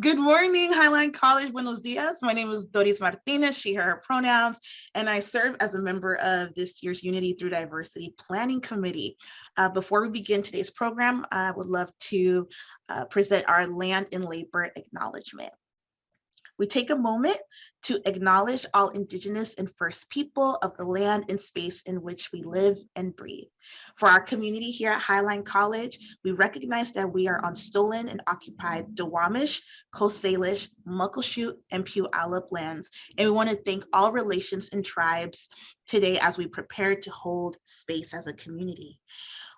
Good morning, Highline College. Buenos dias. My name is Doris Martinez, she, her pronouns, and I serve as a member of this year's Unity Through Diversity Planning Committee. Uh, before we begin today's program, I would love to uh, present our land and labor acknowledgement. We take a moment to acknowledge all Indigenous and First People of the land and space in which we live and breathe. For our community here at Highline College, we recognize that we are on stolen and occupied Duwamish, Coast Salish, Muckleshoot, and Puyallup lands. And we want to thank all relations and tribes today as we prepare to hold space as a community.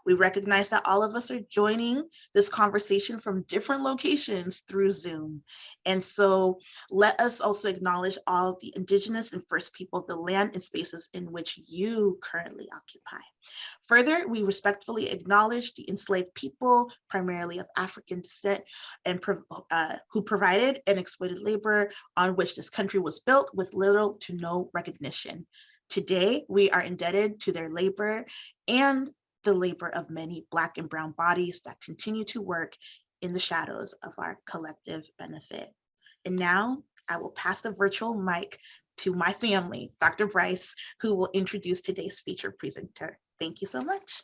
We recognize that all of us are joining this conversation from different locations through Zoom. And so let us also acknowledge all the indigenous and first people of the land and spaces in which you currently occupy. Further, we respectfully acknowledge the enslaved people, primarily of African descent, and uh, who provided and exploited labor on which this country was built with little to no recognition. Today, we are indebted to their labor and the labor of many Black and Brown bodies that continue to work in the shadows of our collective benefit. And now I will pass the virtual mic to my family, Dr. Bryce, who will introduce today's feature presenter. Thank you so much.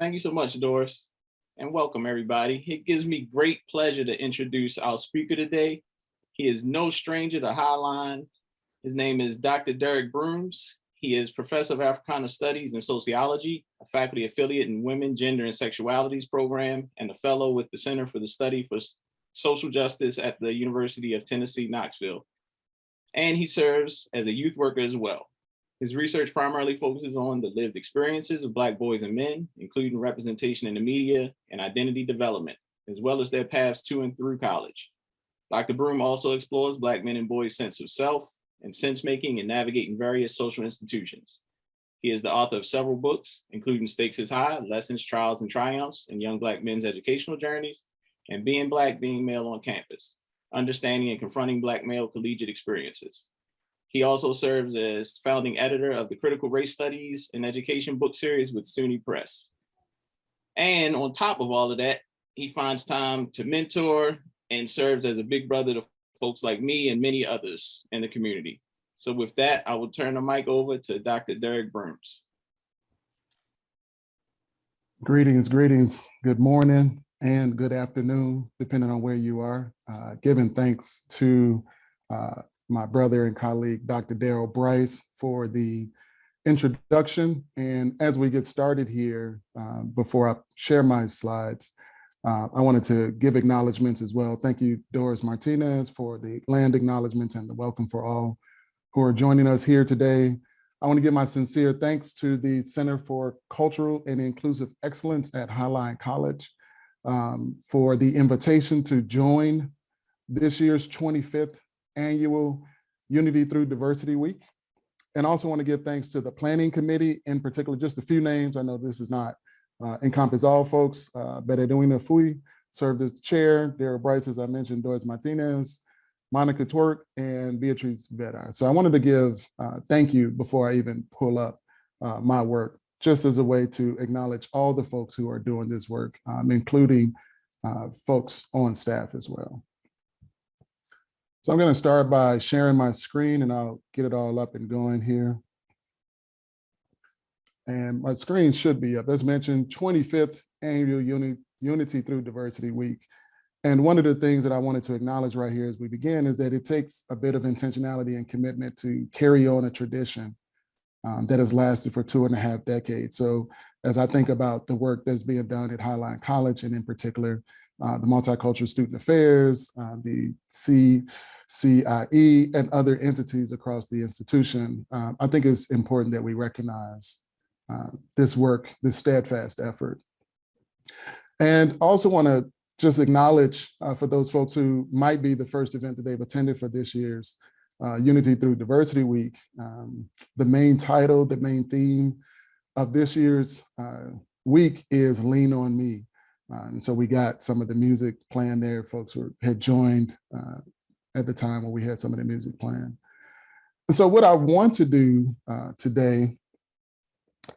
Thank you so much, Doris, and welcome everybody. It gives me great pleasure to introduce our speaker today. He is no stranger to Highline. His name is Dr. Derek Brooms. He is professor of Africana Studies and Sociology, a faculty affiliate in Women, Gender, and Sexualities program, and a fellow with the Center for the Study for Social Justice at the University of Tennessee, Knoxville. And he serves as a youth worker as well. His research primarily focuses on the lived experiences of Black boys and men, including representation in the media and identity development, as well as their paths to and through college. Dr. Broom also explores Black men and boys' sense of self, and sense making and navigating various social institutions. He is the author of several books, including Stakes is High, Lessons, Trials, and Triumphs in Young Black Men's Educational Journeys, and Being Black, Being Male on Campus, Understanding and Confronting Black Male Collegiate Experiences. He also serves as founding editor of the Critical Race Studies and Education book series with SUNY Press. And on top of all of that, he finds time to mentor and serves as a big brother to folks like me and many others in the community. So with that, I will turn the mic over to Dr. Derek Brooms. Greetings, greetings, good morning and good afternoon, depending on where you are. Uh, giving thanks to uh, my brother and colleague, Dr. Daryl Bryce for the introduction. And as we get started here, uh, before I share my slides, uh, I wanted to give acknowledgements as well. Thank you, Doris Martinez, for the land acknowledgements and the welcome for all who are joining us here today. I want to give my sincere thanks to the Center for Cultural and Inclusive Excellence at Highline College um, for the invitation to join this year's 25th annual Unity Through Diversity Week. And also want to give thanks to the Planning Committee, in particular, just a few names. I know this is not uh, encompass all folks. Uh, Fui served as chair, Daryl Bryce, as I mentioned, Doris Martinez, Monica Twerk, and Beatrice Vedar. So I wanted to give uh, thank you before I even pull up uh, my work, just as a way to acknowledge all the folks who are doing this work, um, including uh, folks on staff as well. So I'm going to start by sharing my screen and I'll get it all up and going here. And my screen should be up. As mentioned, 25th annual Uni Unity Through Diversity Week. And one of the things that I wanted to acknowledge right here as we begin is that it takes a bit of intentionality and commitment to carry on a tradition um, that has lasted for two and a half decades. So as I think about the work that's being done at Highline College, and in particular, uh, the Multicultural Student Affairs, uh, the CCIE, and other entities across the institution, um, I think it's important that we recognize uh, this work, this steadfast effort. And also want to just acknowledge uh, for those folks who might be the first event that they've attended for this year's uh, Unity Through Diversity Week. Um, the main title, the main theme of this year's uh, week is Lean On Me. Uh, and so we got some of the music playing there. Folks were, had joined at the time when we had some of the music playing. And so what I want to do today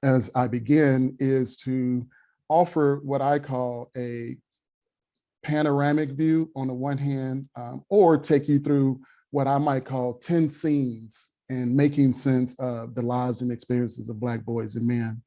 as I begin is to offer what I call a panoramic view on the one hand, um, or take you through what I might call 10 scenes and making sense of the lives and experiences of Black boys and men.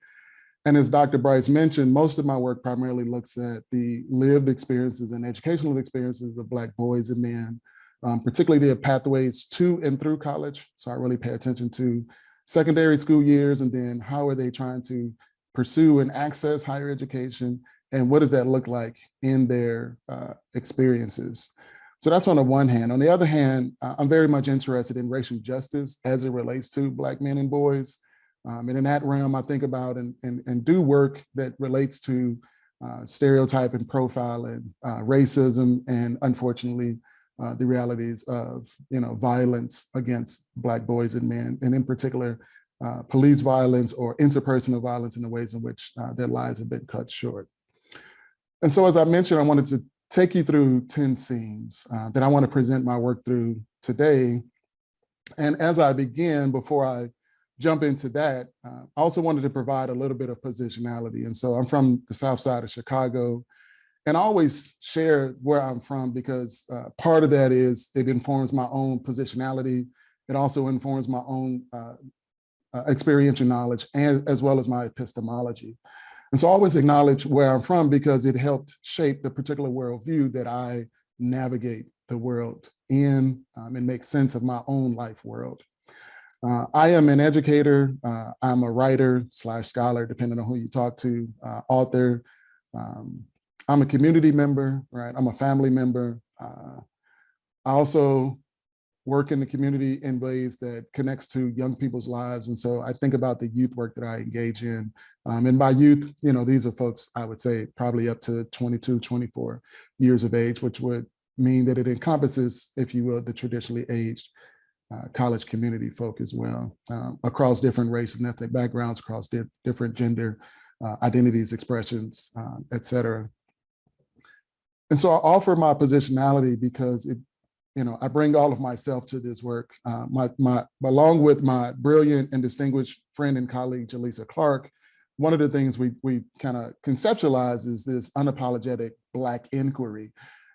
And as Dr. Bryce mentioned, most of my work primarily looks at the lived experiences and educational experiences of Black boys and men, um, particularly their pathways to and through college. So I really pay attention to secondary school years and then how are they trying to pursue and access higher education and what does that look like in their uh, experiences. So that's on the one hand. On the other hand, uh, I'm very much interested in racial justice as it relates to Black men and boys. Um, and in that realm, I think about and, and, and do work that relates to uh, stereotype and profiling, uh, racism, and unfortunately, uh, the realities of you know violence against Black boys and men, and in particular, uh, police violence or interpersonal violence in the ways in which uh, their lives have been cut short. And so, as I mentioned, I wanted to take you through 10 scenes uh, that I want to present my work through today. And as I begin, before I jump into that, uh, I also wanted to provide a little bit of positionality. And so I'm from the South side of Chicago, and I always share where I'm from because uh, part of that is it informs my own positionality. It also informs my own uh, uh, experiential knowledge and as well as my epistemology. And so I always acknowledge where I'm from because it helped shape the particular worldview that I navigate the world in um, and make sense of my own life world. Uh, I am an educator. Uh, I'm a writer slash scholar, depending on who you talk to, uh, author. Um, I'm a community member, right? I'm a family member. Uh, I also work in the community in ways that connects to young people's lives. And so I think about the youth work that I engage in. Um, and by youth, you know, these are folks, I would say probably up to 22, 24 years of age, which would mean that it encompasses, if you will, the traditionally aged uh, college community folk as well, um, across different race and ethnic backgrounds, across di different gender uh, identities, expressions, uh, et cetera. And so I offer my positionality because it, you know, I bring all of myself to this work. Uh, my, my, along with my brilliant and distinguished friend and colleague, Jelisa Clark, one of the things we, we kind of conceptualize is this unapologetic Black inquiry.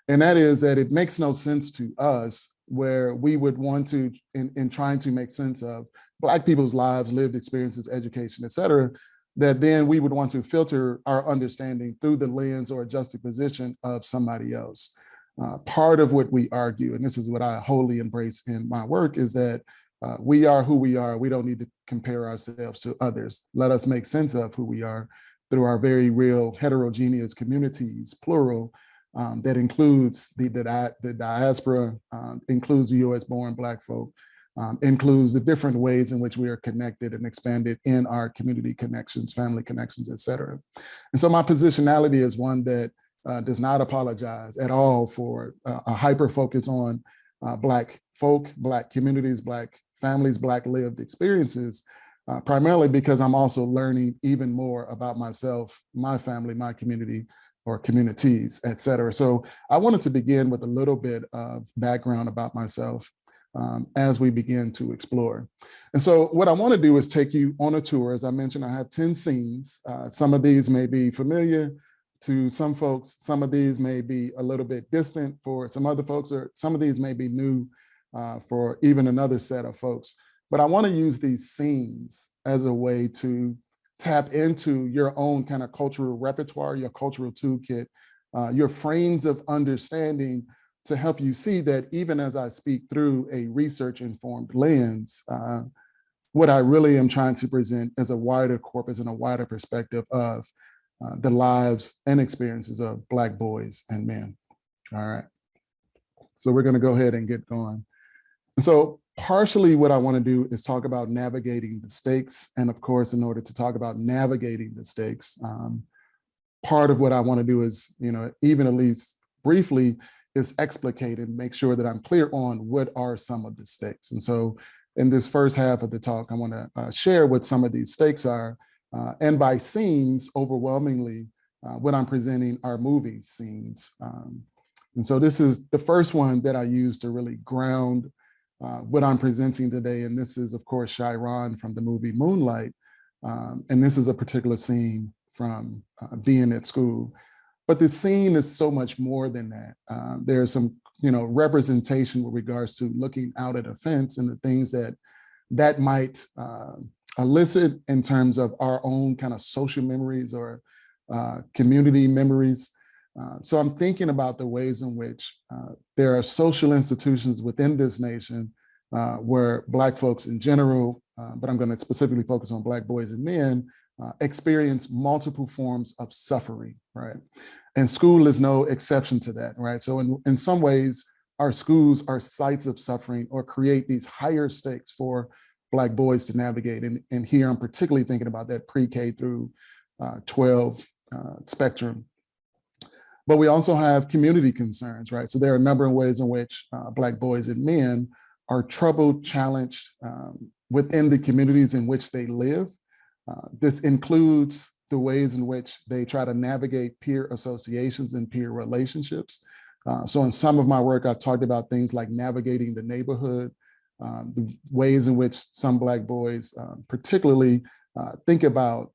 And that is that it makes no sense to us where we would want to, in, in trying to make sense of Black people's lives, lived experiences, education, et cetera, that then we would want to filter our understanding through the lens or adjusted juxtaposition of somebody else. Uh, part of what we argue, and this is what I wholly embrace in my work, is that uh, we are who we are. We don't need to compare ourselves to others. Let us make sense of who we are through our very real heterogeneous communities, plural, um, that includes the, the, the diaspora, uh, includes the US born Black folk, um, includes the different ways in which we are connected and expanded in our community connections, family connections, et cetera. And so my positionality is one that uh, does not apologize at all for uh, a hyper focus on uh, Black folk, Black communities, Black families, Black lived experiences, uh, primarily because I'm also learning even more about myself, my family, my community, or communities, et cetera. So I wanted to begin with a little bit of background about myself um, as we begin to explore. And so what I wanna do is take you on a tour. As I mentioned, I have 10 scenes. Uh, some of these may be familiar to some folks. Some of these may be a little bit distant for some other folks, or some of these may be new uh, for even another set of folks. But I wanna use these scenes as a way to tap into your own kind of cultural repertoire, your cultural toolkit, uh, your frames of understanding to help you see that even as I speak through a research informed lens, uh, what I really am trying to present is a wider corpus and a wider perspective of uh, the lives and experiences of Black boys and men. All right. So we're going to go ahead and get going. And so partially what I want to do is talk about navigating the stakes. And of course, in order to talk about navigating the stakes, um, part of what I want to do is, you know, even at least briefly, is explicate and make sure that I'm clear on what are some of the stakes. And so in this first half of the talk, I want to uh, share what some of these stakes are. Uh, and by scenes, overwhelmingly, uh, what I'm presenting are movie scenes. Um, and so this is the first one that I use to really ground uh, what I'm presenting today. And this is, of course, Chiron from the movie Moonlight. Um, and this is a particular scene from uh, being at school. But the scene is so much more than that. Uh, there's some, you know, representation with regards to looking out at a fence and the things that that might uh, elicit in terms of our own kind of social memories or uh, community memories. Uh, so I'm thinking about the ways in which uh, there are social institutions within this nation uh, where Black folks in general, uh, but I'm going to specifically focus on Black boys and men, uh, experience multiple forms of suffering, right? And school is no exception to that, right? So in, in some ways, our schools are sites of suffering or create these higher stakes for Black boys to navigate. And, and here I'm particularly thinking about that pre-K through uh, 12 uh, spectrum. But we also have community concerns, right? So there are a number of ways in which uh, Black boys and men are troubled, challenged um, within the communities in which they live. Uh, this includes the ways in which they try to navigate peer associations and peer relationships. Uh, so in some of my work, I've talked about things like navigating the neighborhood, um, the ways in which some Black boys um, particularly uh, think about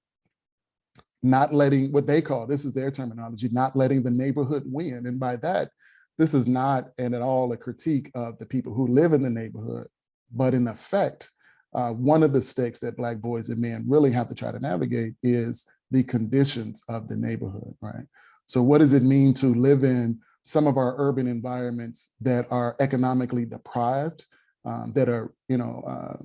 not letting what they call, this is their terminology, not letting the neighborhood win. And by that, this is not and at all a critique of the people who live in the neighborhood, but in effect, uh, one of the stakes that Black boys and men really have to try to navigate is the conditions of the neighborhood, right? So what does it mean to live in some of our urban environments that are economically deprived, um, that are, you know, uh,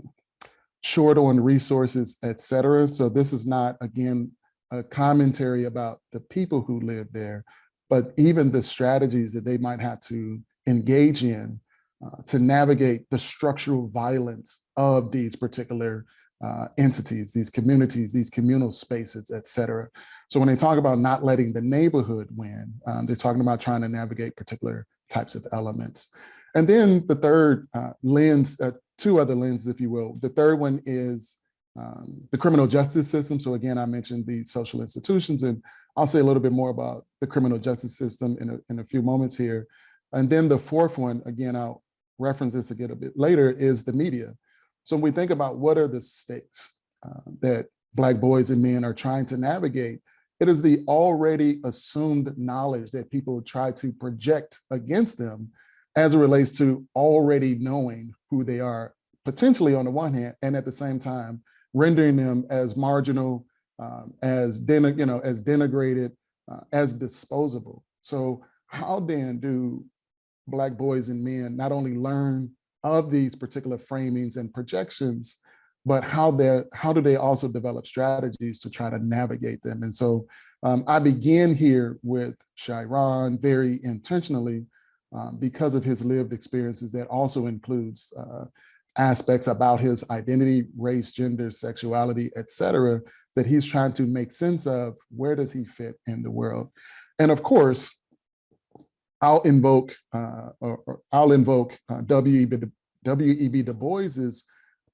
short on resources, et cetera. So this is not, again, a commentary about the people who live there, but even the strategies that they might have to engage in uh, to navigate the structural violence of these particular uh, entities, these communities, these communal spaces, et cetera. So when they talk about not letting the neighborhood win, um, they're talking about trying to navigate particular types of elements. And then the third uh, lens, uh, two other lenses, if you will. The third one is um, the criminal justice system. So again, I mentioned the social institutions, and I'll say a little bit more about the criminal justice system in a, in a few moments here. And then the fourth one, again, I'll reference this again a bit later, is the media. So when we think about what are the stakes uh, that Black boys and men are trying to navigate, it is the already assumed knowledge that people try to project against them as it relates to already knowing who they are, potentially on the one hand, and at the same time, rendering them as marginal, um, as den you know, as denigrated, uh, as disposable. So how then do Black boys and men not only learn of these particular framings and projections, but how they how do they also develop strategies to try to navigate them? And so um, I begin here with Chiron very intentionally um, because of his lived experiences that also includes uh, aspects about his identity, race, gender, sexuality, et cetera, that he's trying to make sense of where does he fit in the world? And of course, I'll invoke, uh, or, I'll invoke uh, W.E.B. W.E.B. Du Bois's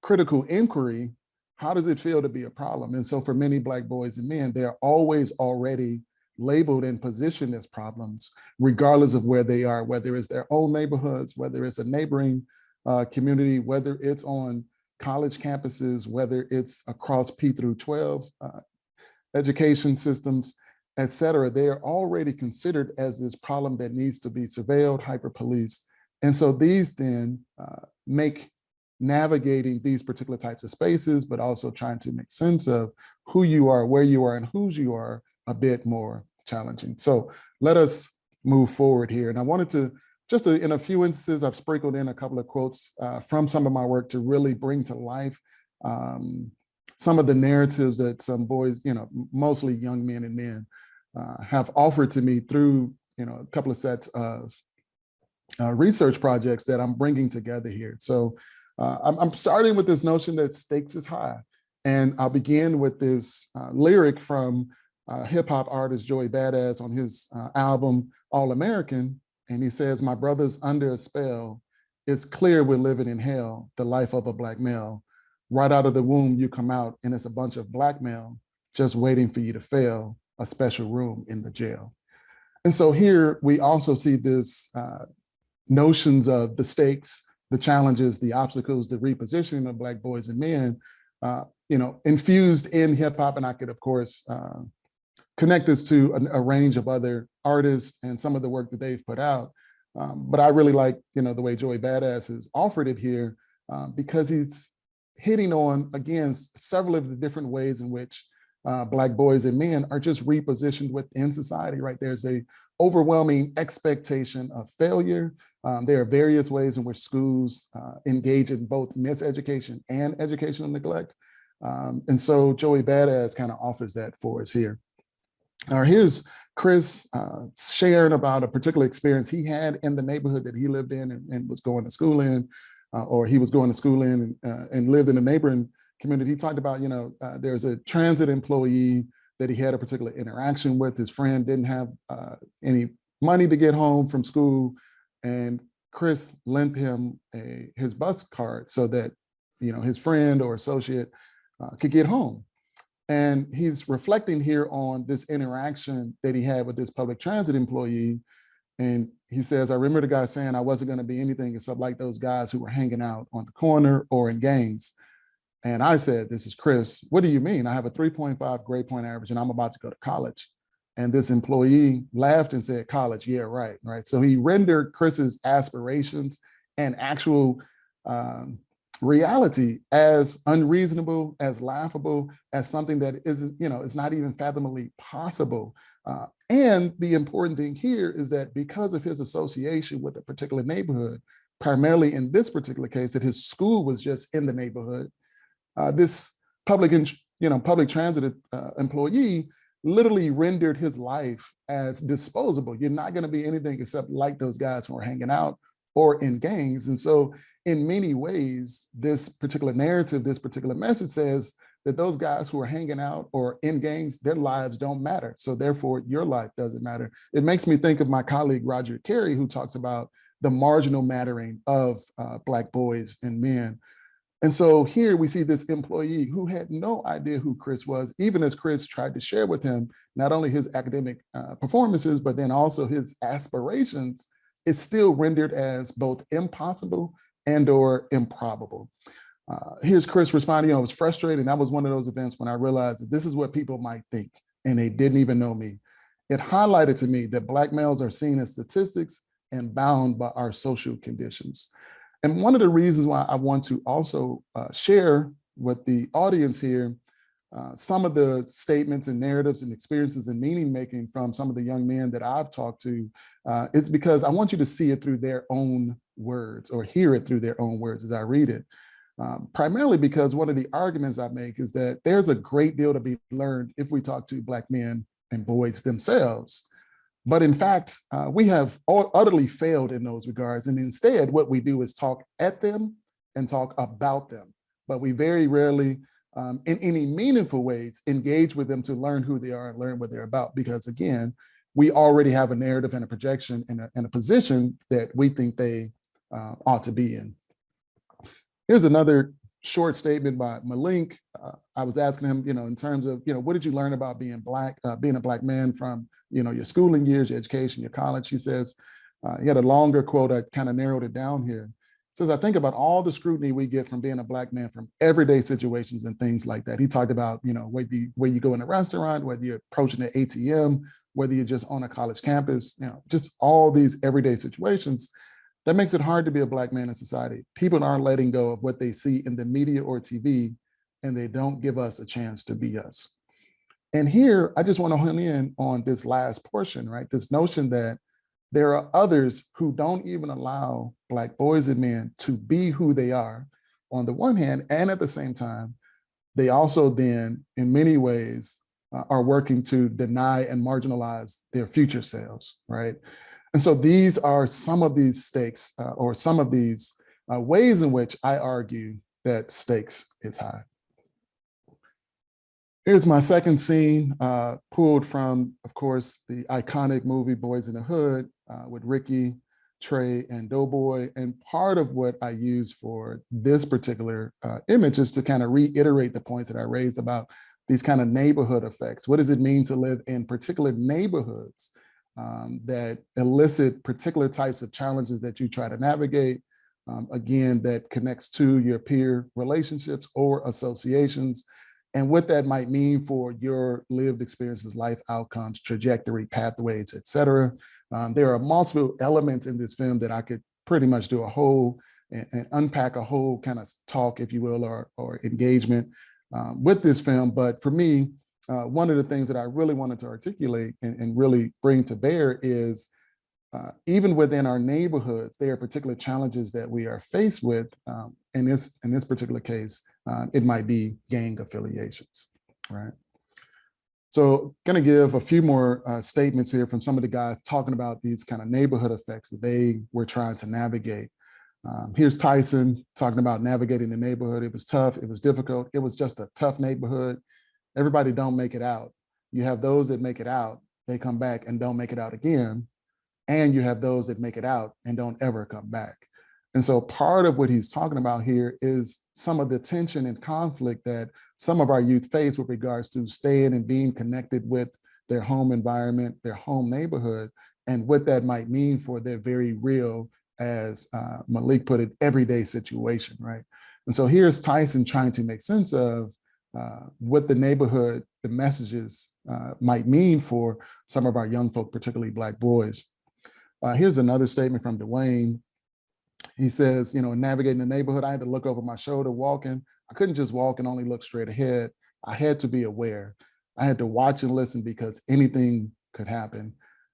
critical inquiry, how does it feel to be a problem? And so for many Black boys and men, they're always already labeled and positioned as problems, regardless of where they are, whether it's their own neighborhoods, whether it's a neighboring uh, community, whether it's on college campuses, whether it's across P through 12 uh, education systems, et cetera, they are already considered as this problem that needs to be surveilled, hyper-policed. And so these then uh, make navigating these particular types of spaces, but also trying to make sense of who you are, where you are, and whose you are a bit more challenging. So let us move forward here. And I wanted to, just to, in a few instances, I've sprinkled in a couple of quotes uh, from some of my work to really bring to life um, some of the narratives that some boys, you know, mostly young men and men uh, have offered to me through, you know, a couple of sets of uh, research projects that I'm bringing together here. So uh, I'm, I'm, starting with this notion that stakes is high. And I'll begin with this uh, lyric from uh, hip hop artist Joey Badass on his uh, album All American. And he says, my brother's under a spell. It's clear we're living in hell, the life of a black male. Right out of the womb, you come out and it's a bunch of blackmail just waiting for you to fail, a special room in the jail. And so here we also see this uh, notions of the stakes, the challenges, the obstacles, the repositioning of Black boys and men, uh, you know, infused in hip hop. And I could, of course, uh, connect this to a, a range of other artists and some of the work that they've put out. Um, but I really like, you know, the way Joey Badass has offered it here um, because he's hitting on, again, several of the different ways in which uh, Black boys and men are just repositioned within society, right? There's a overwhelming expectation of failure. Um, there are various ways in which schools uh, engage in both miseducation and educational neglect. Um, and so Joey Badass kind of offers that for us here. Right, here's Chris uh, sharing about a particular experience he had in the neighborhood that he lived in and, and was going to school in, uh, or he was going to school in and, uh, and lived in a neighboring community. He talked about, you know, uh, there's a transit employee that he had a particular interaction with. His friend didn't have uh, any money to get home from school. And Chris lent him a, his bus card so that, you know, his friend or associate uh, could get home. And he's reflecting here on this interaction that he had with this public transit employee. And he says, I remember the guy saying I wasn't going to be anything except like those guys who were hanging out on the corner or in gangs. And I said, this is Chris, what do you mean? I have a 3.5 grade point average and I'm about to go to college. And this employee laughed and said, college, yeah, right, right. So he rendered Chris's aspirations and actual um, reality as unreasonable, as laughable, as something that isn't, you know, it's not even fathomably possible. Uh, and the important thing here is that because of his association with a particular neighborhood, primarily in this particular case, that his school was just in the neighborhood, uh, this public, you know, public transit uh, employee literally rendered his life as disposable. You're not going to be anything except like those guys who are hanging out or in gangs. And so in many ways, this particular narrative, this particular message says that those guys who are hanging out or in gangs, their lives don't matter. So therefore your life doesn't matter. It makes me think of my colleague, Roderick Carey, who talks about the marginal mattering of uh, Black boys and men. And so here we see this employee who had no idea who Chris was, even as Chris tried to share with him, not only his academic uh, performances, but then also his aspirations is still rendered as both impossible and or improbable. Uh, here's Chris responding, I was frustrated. And that was one of those events when I realized that this is what people might think and they didn't even know me. It highlighted to me that Black males are seen as statistics and bound by our social conditions. And one of the reasons why I want to also uh, share with the audience here uh, some of the statements and narratives and experiences and meaning making from some of the young men that I've talked to, uh, because I want you to see it through their own words or hear it through their own words as I read it. Um, primarily because one of the arguments I make is that there's a great deal to be learned if we talk to Black men and boys themselves. But in fact, uh, we have utterly failed in those regards. And instead, what we do is talk at them and talk about them. But we very rarely, um, in any meaningful ways, engage with them to learn who they are and learn what they're about. Because again, we already have a narrative and a projection and a, and a position that we think they uh, ought to be in. Here's another short statement by Malik. Uh, I was asking him, you know, in terms of, you know, what did you learn about being black, uh, being a black man from, you know, your schooling years, your education, your college? He says, uh, he had a longer quote, I kind of narrowed it down here. He says, I think about all the scrutiny we get from being a black man from everyday situations and things like that. He talked about, you know, whether you, where you go in a restaurant, whether you're approaching the ATM, whether you're just on a college campus, you know, just all these everyday situations that makes it hard to be a black man in society. People aren't letting go of what they see in the media or TV, and they don't give us a chance to be us. And here, I just want to hone in on this last portion, right? This notion that there are others who don't even allow black boys and men to be who they are on the one hand, and at the same time, they also then, in many ways, uh, are working to deny and marginalize their future selves, right? And so these are some of these stakes uh, or some of these uh, ways in which I argue that stakes is high. Here's my second scene, uh, pulled from, of course, the iconic movie Boyz n the Hood uh, with Ricky, Trey, and Doughboy. And part of what I use for this particular uh, image is to kind of reiterate the points that I raised about these kind of neighborhood effects. What does it mean to live in particular neighborhoods um, that elicit particular types of challenges that you try to navigate. Um, again, that connects to your peer relationships or associations. and what that might mean for your lived experiences, life outcomes, trajectory, pathways, et cetera. Um, there are multiple elements in this film that I could pretty much do a whole and, and unpack a whole kind of talk, if you will, or, or engagement um, with this film. But for me, uh, one of the things that I really wanted to articulate and, and really bring to bear is uh, even within our neighborhoods, there are particular challenges that we are faced with. Um, in this in this particular case, uh, it might be gang affiliations, right? So going to give a few more uh, statements here from some of the guys talking about these kind of neighborhood effects that they were trying to navigate. Um, here's Tyson talking about navigating the neighborhood. It was tough. It was difficult. It was just a tough neighborhood. Everybody don't make it out. You have those that make it out. They come back and don't make it out again. And you have those that make it out and don't ever come back. And so part of what he's talking about here is some of the tension and conflict that some of our youth face with regards to staying and being connected with their home environment, their home neighborhood, and what that might mean for their very real, as uh, Malik put it, everyday situation, right? And so here's Tyson trying to make sense of uh, what the neighborhood, the messages uh, might mean for some of our young folk, particularly Black boys. Uh, here's another statement from Dwayne. He says, you know, navigating the neighborhood, I had to look over my shoulder walking. I couldn't just walk and only look straight ahead. I had to be aware. I had to watch and listen because anything could happen.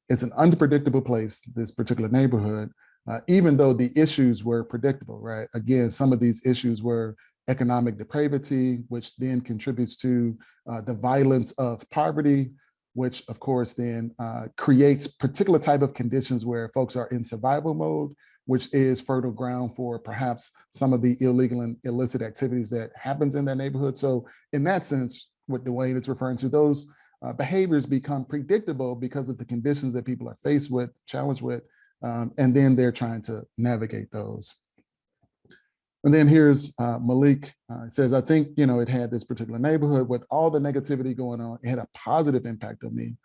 It's an unpredictable place, this particular neighborhood, uh, even though the issues were predictable, right? Again, some of these issues were economic depravity, which then contributes to uh, the violence of poverty, which of course then uh, creates particular type of conditions where folks are in survival mode, which is fertile ground for perhaps some of the illegal and illicit activities that happens in that neighborhood. So in that sense, what Dwayne is referring to, those uh, behaviors become predictable because of the conditions that people are faced with, challenged with, um, and then they're trying to navigate those. And then here's uh, Malik. Uh, it says, I think, you know, it had this particular neighborhood with all the negativity going on. It had a positive impact on me.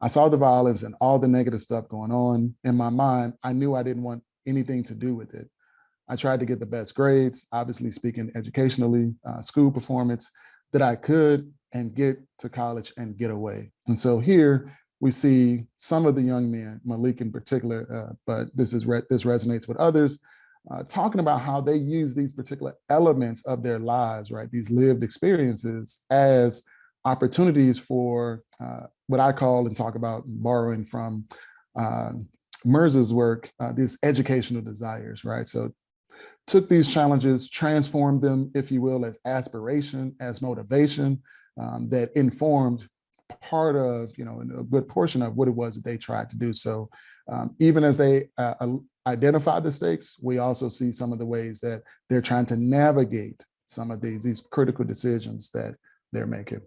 I saw the violence and all the negative stuff going on. In my mind, I knew I didn't want anything to do with it. I tried to get the best grades, obviously speaking educationally, uh, school performance that I could and get to college and get away. And so here we see some of the young men, Malik in particular, uh, but this is re this resonates with others, uh, talking about how they use these particular elements of their lives, right? These lived experiences as opportunities for uh, what I call and talk about borrowing from uh, work, uh, these educational desires, right? So took these challenges, transformed them, if you will, as aspiration, as motivation um, that informed part of, you know, a good portion of what it was that they tried to do. So um, even as they uh, identify the stakes, we also see some of the ways that they're trying to navigate some of these, these critical decisions that they're making.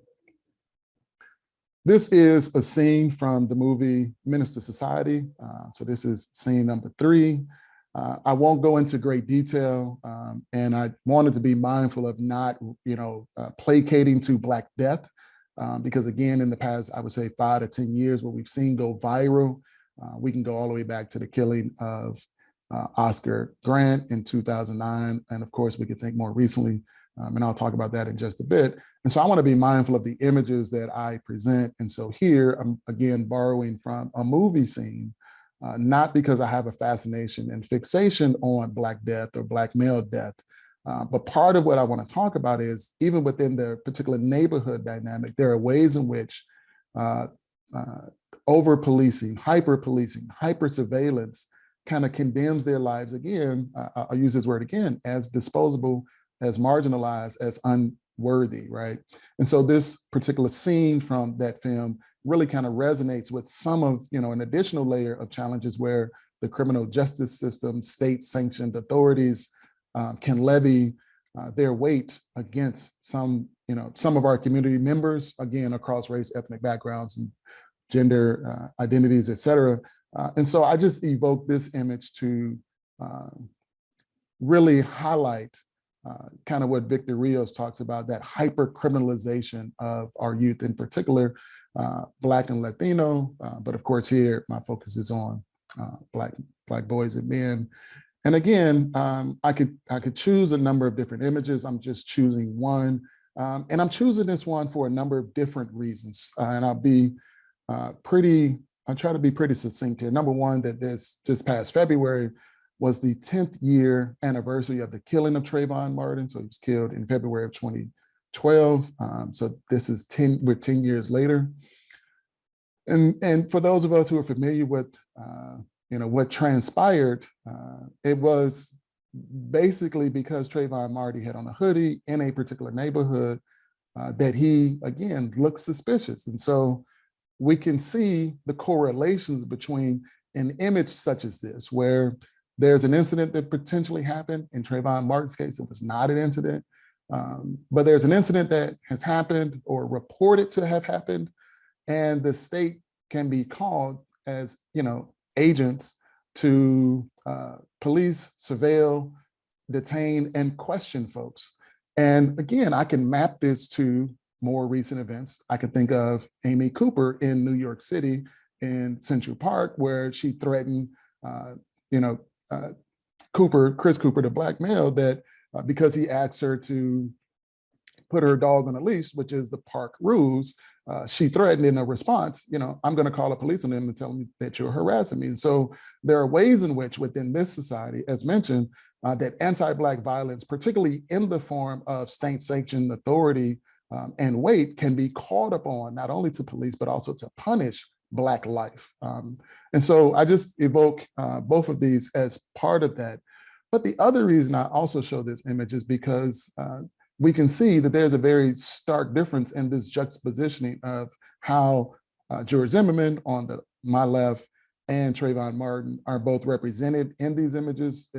This is a scene from the movie Menace II Society. Uh, so this is scene number three. Uh, I won't go into great detail, um, and I wanted to be mindful of not, you know, uh, placating to Black death, um, because again, in the past, I would say five to 10 years, what we've seen go viral, uh, we can go all the way back to the killing of uh, Oscar Grant in 2009. And of course, we could think more recently, um, and I'll talk about that in just a bit. And so I wanna be mindful of the images that I present. And so here, I'm again borrowing from a movie scene, uh, not because I have a fascination and fixation on Black death or Black male death, uh, but part of what I wanna talk about is even within the particular neighborhood dynamic, there are ways in which uh, uh over policing, hyper policing, hyper surveillance kind of condemns their lives again, uh, I'll use this word again, as disposable, as marginalized, as unworthy, right? And so this particular scene from that film really kind of resonates with some of, you know, an additional layer of challenges where the criminal justice system, state sanctioned authorities um, can levy uh, their weight against some, you know, some of our community members, again, across race, ethnic backgrounds and gender uh, identities, et cetera. Uh, and so I just evoke this image to um, really highlight uh, kind of what Victor Rios talks about, that hyper criminalization of our youth, in particular, uh, Black and Latino, uh, but of course here, my focus is on Black, Black boys and men. And again, um, I could I could choose a number of different images. I'm just choosing one Um, and I'm choosing this one for a number of different reasons. Uh, and I'll be uh, pretty, I'll try to be pretty succinct here. Number one, that this just past February was the 10th year anniversary of the killing of Trayvon Martin. So he was killed in February of 2012. Um, so this is 10, we're 10 years later. And, and for those of us who are familiar with, uh, you know, what transpired, uh, it was basically because Trayvon Martin had on a hoodie in a particular neighborhood uh, that he, again, looked suspicious. And so we can see the correlations between an image such as this, where there's an incident that potentially happened. In Trayvon Martin's case, it was not an incident, um, but there's an incident that has happened or reported to have happened, and the state can be called as, you know, agents to uh, police, surveil, detain, and question folks. And again, I can map this to more recent events. I could think of Amy Cooper in New York City in Central Park, where she threatened, uh, you know, uh, Cooper, Chris Cooper, the black male, that uh, because he asked her to put her dog on a leash, which is the park rules, uh, she threatened in a response, you know, I'm going to call a police on them and tell them that you're harassing me. And so there are ways in which within this society, as mentioned, uh, that anti-Black violence, particularly in the form of state-sanctioned authority um, and weight, can be called upon not only to police, but also to punish Black life. Um, and so I just evoke uh, both of these as part of that. But the other reason I also show this image is because uh, we can see that there's a very stark difference in this juxtapositioning of how uh, George Zimmerman on the my left and Trayvon Martin are both represented in these images.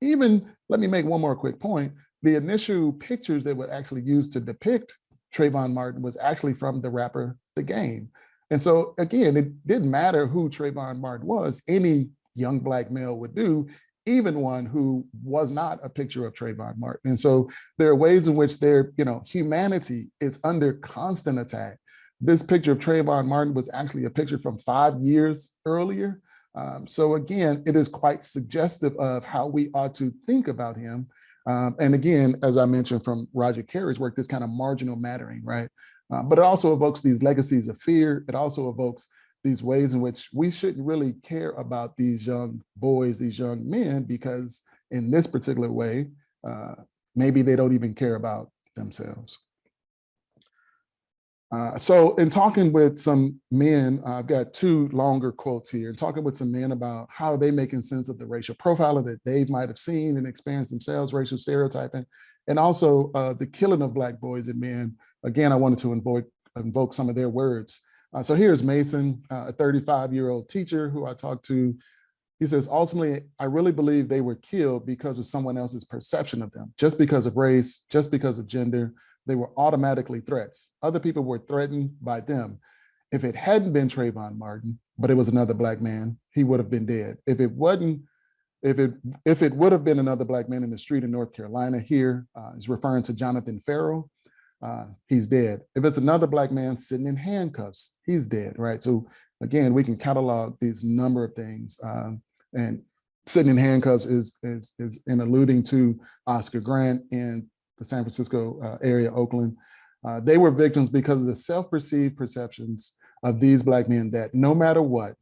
Even, let me make one more quick point. The initial pictures that were actually used to depict Trayvon Martin was actually from the rapper The Game. And so again, it didn't matter who Trayvon Martin was, any young black male would do, even one who was not a picture of Trayvon Martin. And so there are ways in which their, you know, humanity is under constant attack. This picture of Trayvon Martin was actually a picture from five years earlier. Um, so again, it is quite suggestive of how we ought to think about him. Um, and again, as I mentioned from Roderick Carey's work, this kind of marginal mattering, right? Uh, but it also evokes these legacies of fear. It also evokes these ways in which we shouldn't really care about these young boys, these young men, because in this particular way, uh, maybe they don't even care about themselves. Uh, so in talking with some men, uh, I've got two longer quotes here, and talking with some men about how are they making sense of the racial profiling that they might have seen and experienced themselves, racial stereotyping, and also uh, the killing of Black boys and men. Again, I wanted to invoke, invoke some of their words. Uh, so here's Mason, uh, a 35 year old teacher who I talked to. He says, ultimately, I really believe they were killed because of someone else's perception of them, just because of race, just because of gender, they were automatically threats. Other people were threatened by them. If it hadn't been Trayvon Martin, but it was another black man, he would have been dead. If it wasn't, if it if it would have been another black man in the street in North Carolina here, uh, is referring to Jonathan Ferrell, uh, he's dead. If it's another black man sitting in handcuffs, he's dead, right? So again, we can catalog these number of things. Um, and sitting in handcuffs is, is, is in alluding to Oscar Grant and the San Francisco uh, area, Oakland. Uh, they were victims because of the self-perceived perceptions of these black men that no matter what,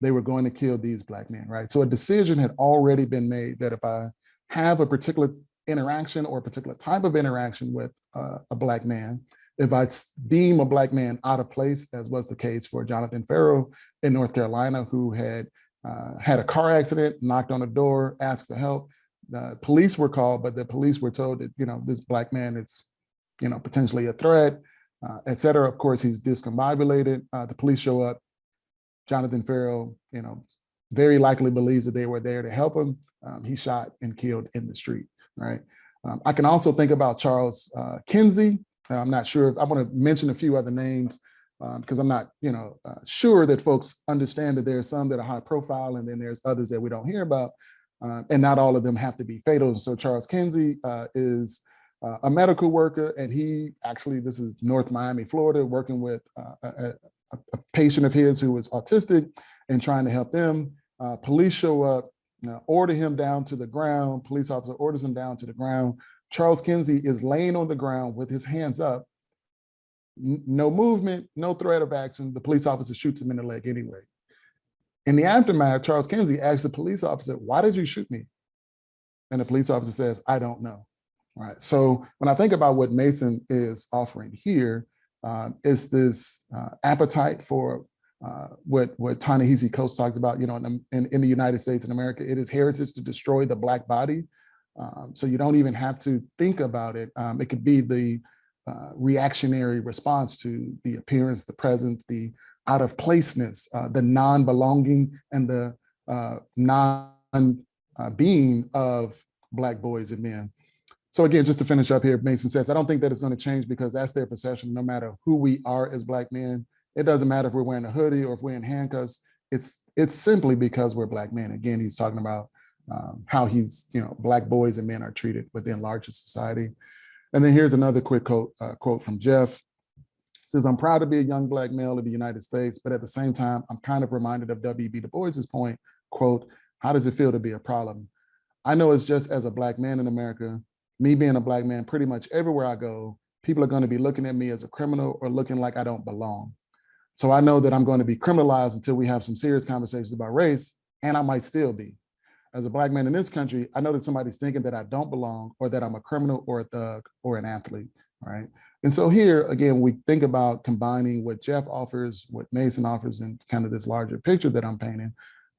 they were going to kill these black men, right? So a decision had already been made that if I have a particular interaction or a particular type of interaction with uh, a black man, if I deem a black man out of place, as was the case for Jonathan Ferrell in North Carolina, who had uh, had a car accident, knocked on a door, asked for help, the police were called, but the police were told that, you know, this black man is, you know, potentially a threat, uh, et cetera. Of course, he's discombobulated. Uh, the police show up. Jonathan Ferrell, you know, very likely believes that they were there to help him. Um, he shot and killed in the street, right? Um, I can also think about Charles uh, Kinsey. I'm not sure, if, I want to mention a few other names because um, I'm not, you know, uh, sure that folks understand that there are some that are high profile and then there's others that we don't hear about. Uh, and not all of them have to be fatal. So Charles Kinsey uh, is uh, a medical worker, and he actually, this is North Miami, Florida, working with uh, a, a, patient of his who was autistic and trying to help them. Uh, police show up, order him down to the ground. Police officer orders him down to the ground. Charles Kinsey is laying on the ground with his hands up, n- no movement, no threat of action. The police officer shoots him in the leg anyway. In the aftermath, Charles Kinsey asks the police officer, why did you shoot me? And the police officer says, I don't know. All right. So when I think about what Mason is offering here, uh, is this uh, appetite for uh, what what Ta-Nehisi Coates talks about, you know, in, in, in the United States and America, it is heritage to destroy the black body. Um, so you don't even have to think about it. Um, it could be the uh, reactionary response to the appearance, the presence, the out of placeness, uh, the non-belonging and the uh, non-being of black boys and men. So again, just to finish up here, Mason says, I don't think that it's going to change because that's their perception, no matter who we are as black men. It doesn't matter if we're wearing a hoodie or if we're in handcuffs. It's it's simply because we're black men. Again, he's talking about um, how he's, you know, black boys and men are treated within larger society. And then here's another quick quote, uh, quote from Jeff. Says, I'm proud to be a young black male in the United States, but at the same time, I'm kind of reminded of W.B. Du Bois's point, quote, how does it feel to be a problem? I know it's just as a black man in America, me being a black man, pretty much everywhere I go, people are going to be looking at me as a criminal or looking like I don't belong. So I know that I'm going to be criminalized until we have some serious conversations about race, and I might still be. As a black man in this country, I know that somebody's thinking that I don't belong or that I'm a criminal or a thug or an athlete, right? And so here, again, we think about combining what Jeff offers, what Mason offers, and kind of this larger picture that I'm painting.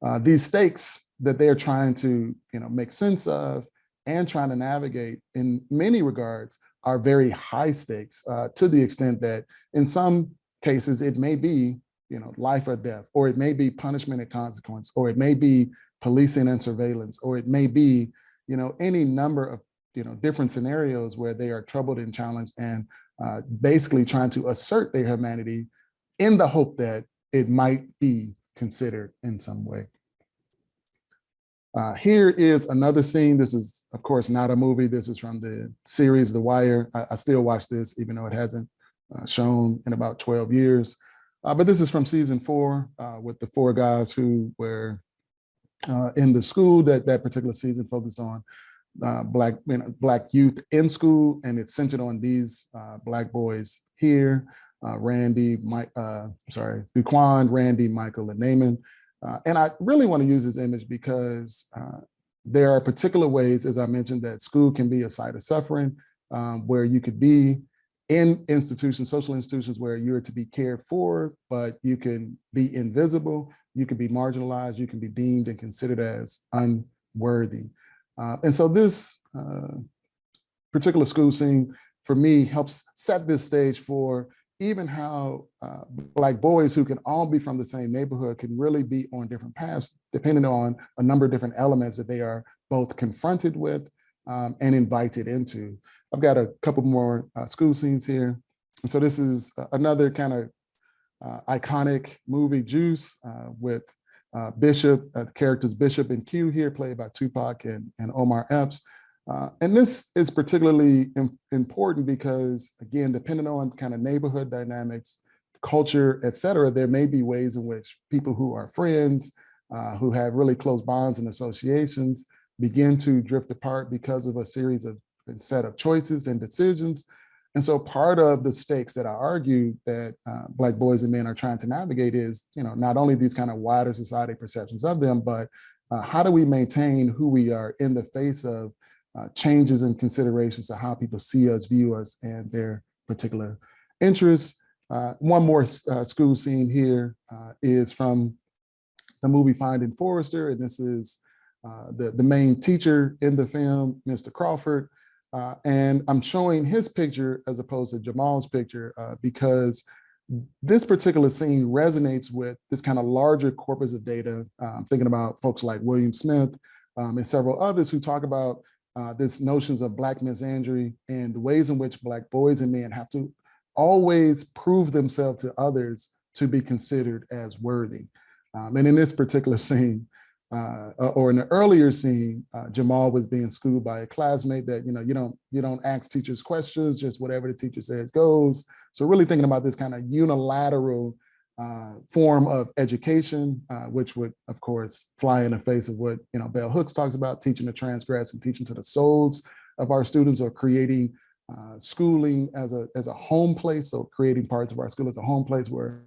Uh, these stakes that they're trying to, you know, make sense of and trying to navigate in many regards are very high stakes uh, to the extent that in some cases it may be, you know, life or death, or it may be punishment and consequence, or it may be policing and surveillance, or it may be, you know, any number of, you know, different scenarios where they are troubled and challenged and uh, basically trying to assert their humanity in the hope that it might be considered in some way. Uh, here is another scene. This is, of course, not a movie. This is from the series The Wire. I, I still watch this, even though it hasn't uh, shown in about 12 years. Uh, but this is from season four uh, with the four guys who were uh, in the school that that particular season focused on uh, black black youth in school, and it's centered on these uh, black boys here. uh, Randy, Mike, sorry, Duquan, Randy, Michael, and Namond. Uh, and I really want to use this image because uh, there are particular ways, as I mentioned, that school can be a site of suffering, um, where you could be in institutions, social institutions where you're to be cared for, but you can be invisible, you can be marginalized, you can be deemed and considered as unworthy. Uh, and so this uh, particular school scene for me helps set this stage for even how uh, black boys who can all be from the same neighborhood can really be on different paths, depending on a number of different elements that they are both confronted with um, and invited into. I've got a couple more uh, school scenes here. And so this is another kind of uh, iconic movie, Juice, uh, with uh, Bishop, uh, the characters Bishop and Q here, played by Tupac and, and Omar Epps. Uh, and this is particularly important because, again, depending on kind of neighborhood dynamics, culture, et cetera, there may be ways in which people who are friends, uh, who have really close bonds and associations, begin to drift apart because of a series of set of choices and decisions. And so part of the stakes that I argue that uh, Black boys and men are trying to navigate is, you know, not only these kind of wider society perceptions of them, but uh, how do we maintain who we are in the face of uh, changes and considerations to how people see us, view us, and their particular interests. Uh, one more uh, school scene here uh, is from the movie Finding Forrester, and this is the, the main teacher in the film, Mr. Crawford. Uh, and I'm showing his picture as opposed to Jamal's picture because this particular scene resonates with this kind of larger corpus of data. I'm thinking about folks like William Smith um, and several others who talk about uh, this notions of black misandry and the ways in which black boys and men have to always prove themselves to others to be considered as worthy. Um, and in this particular scene, uh, or in the earlier scene, uh, Jamal was being schooled by a classmate that, you know, you don't, you don't ask teachers questions, just whatever the teacher says goes. So really thinking about this kind of unilateral uh, form of education, uh, which would, of course, fly in the face of what you know Bell Hooks talks about, teaching to transgress and teaching to the souls of our students or creating uh, schooling as a, as a home place. So creating parts of our school as a home place where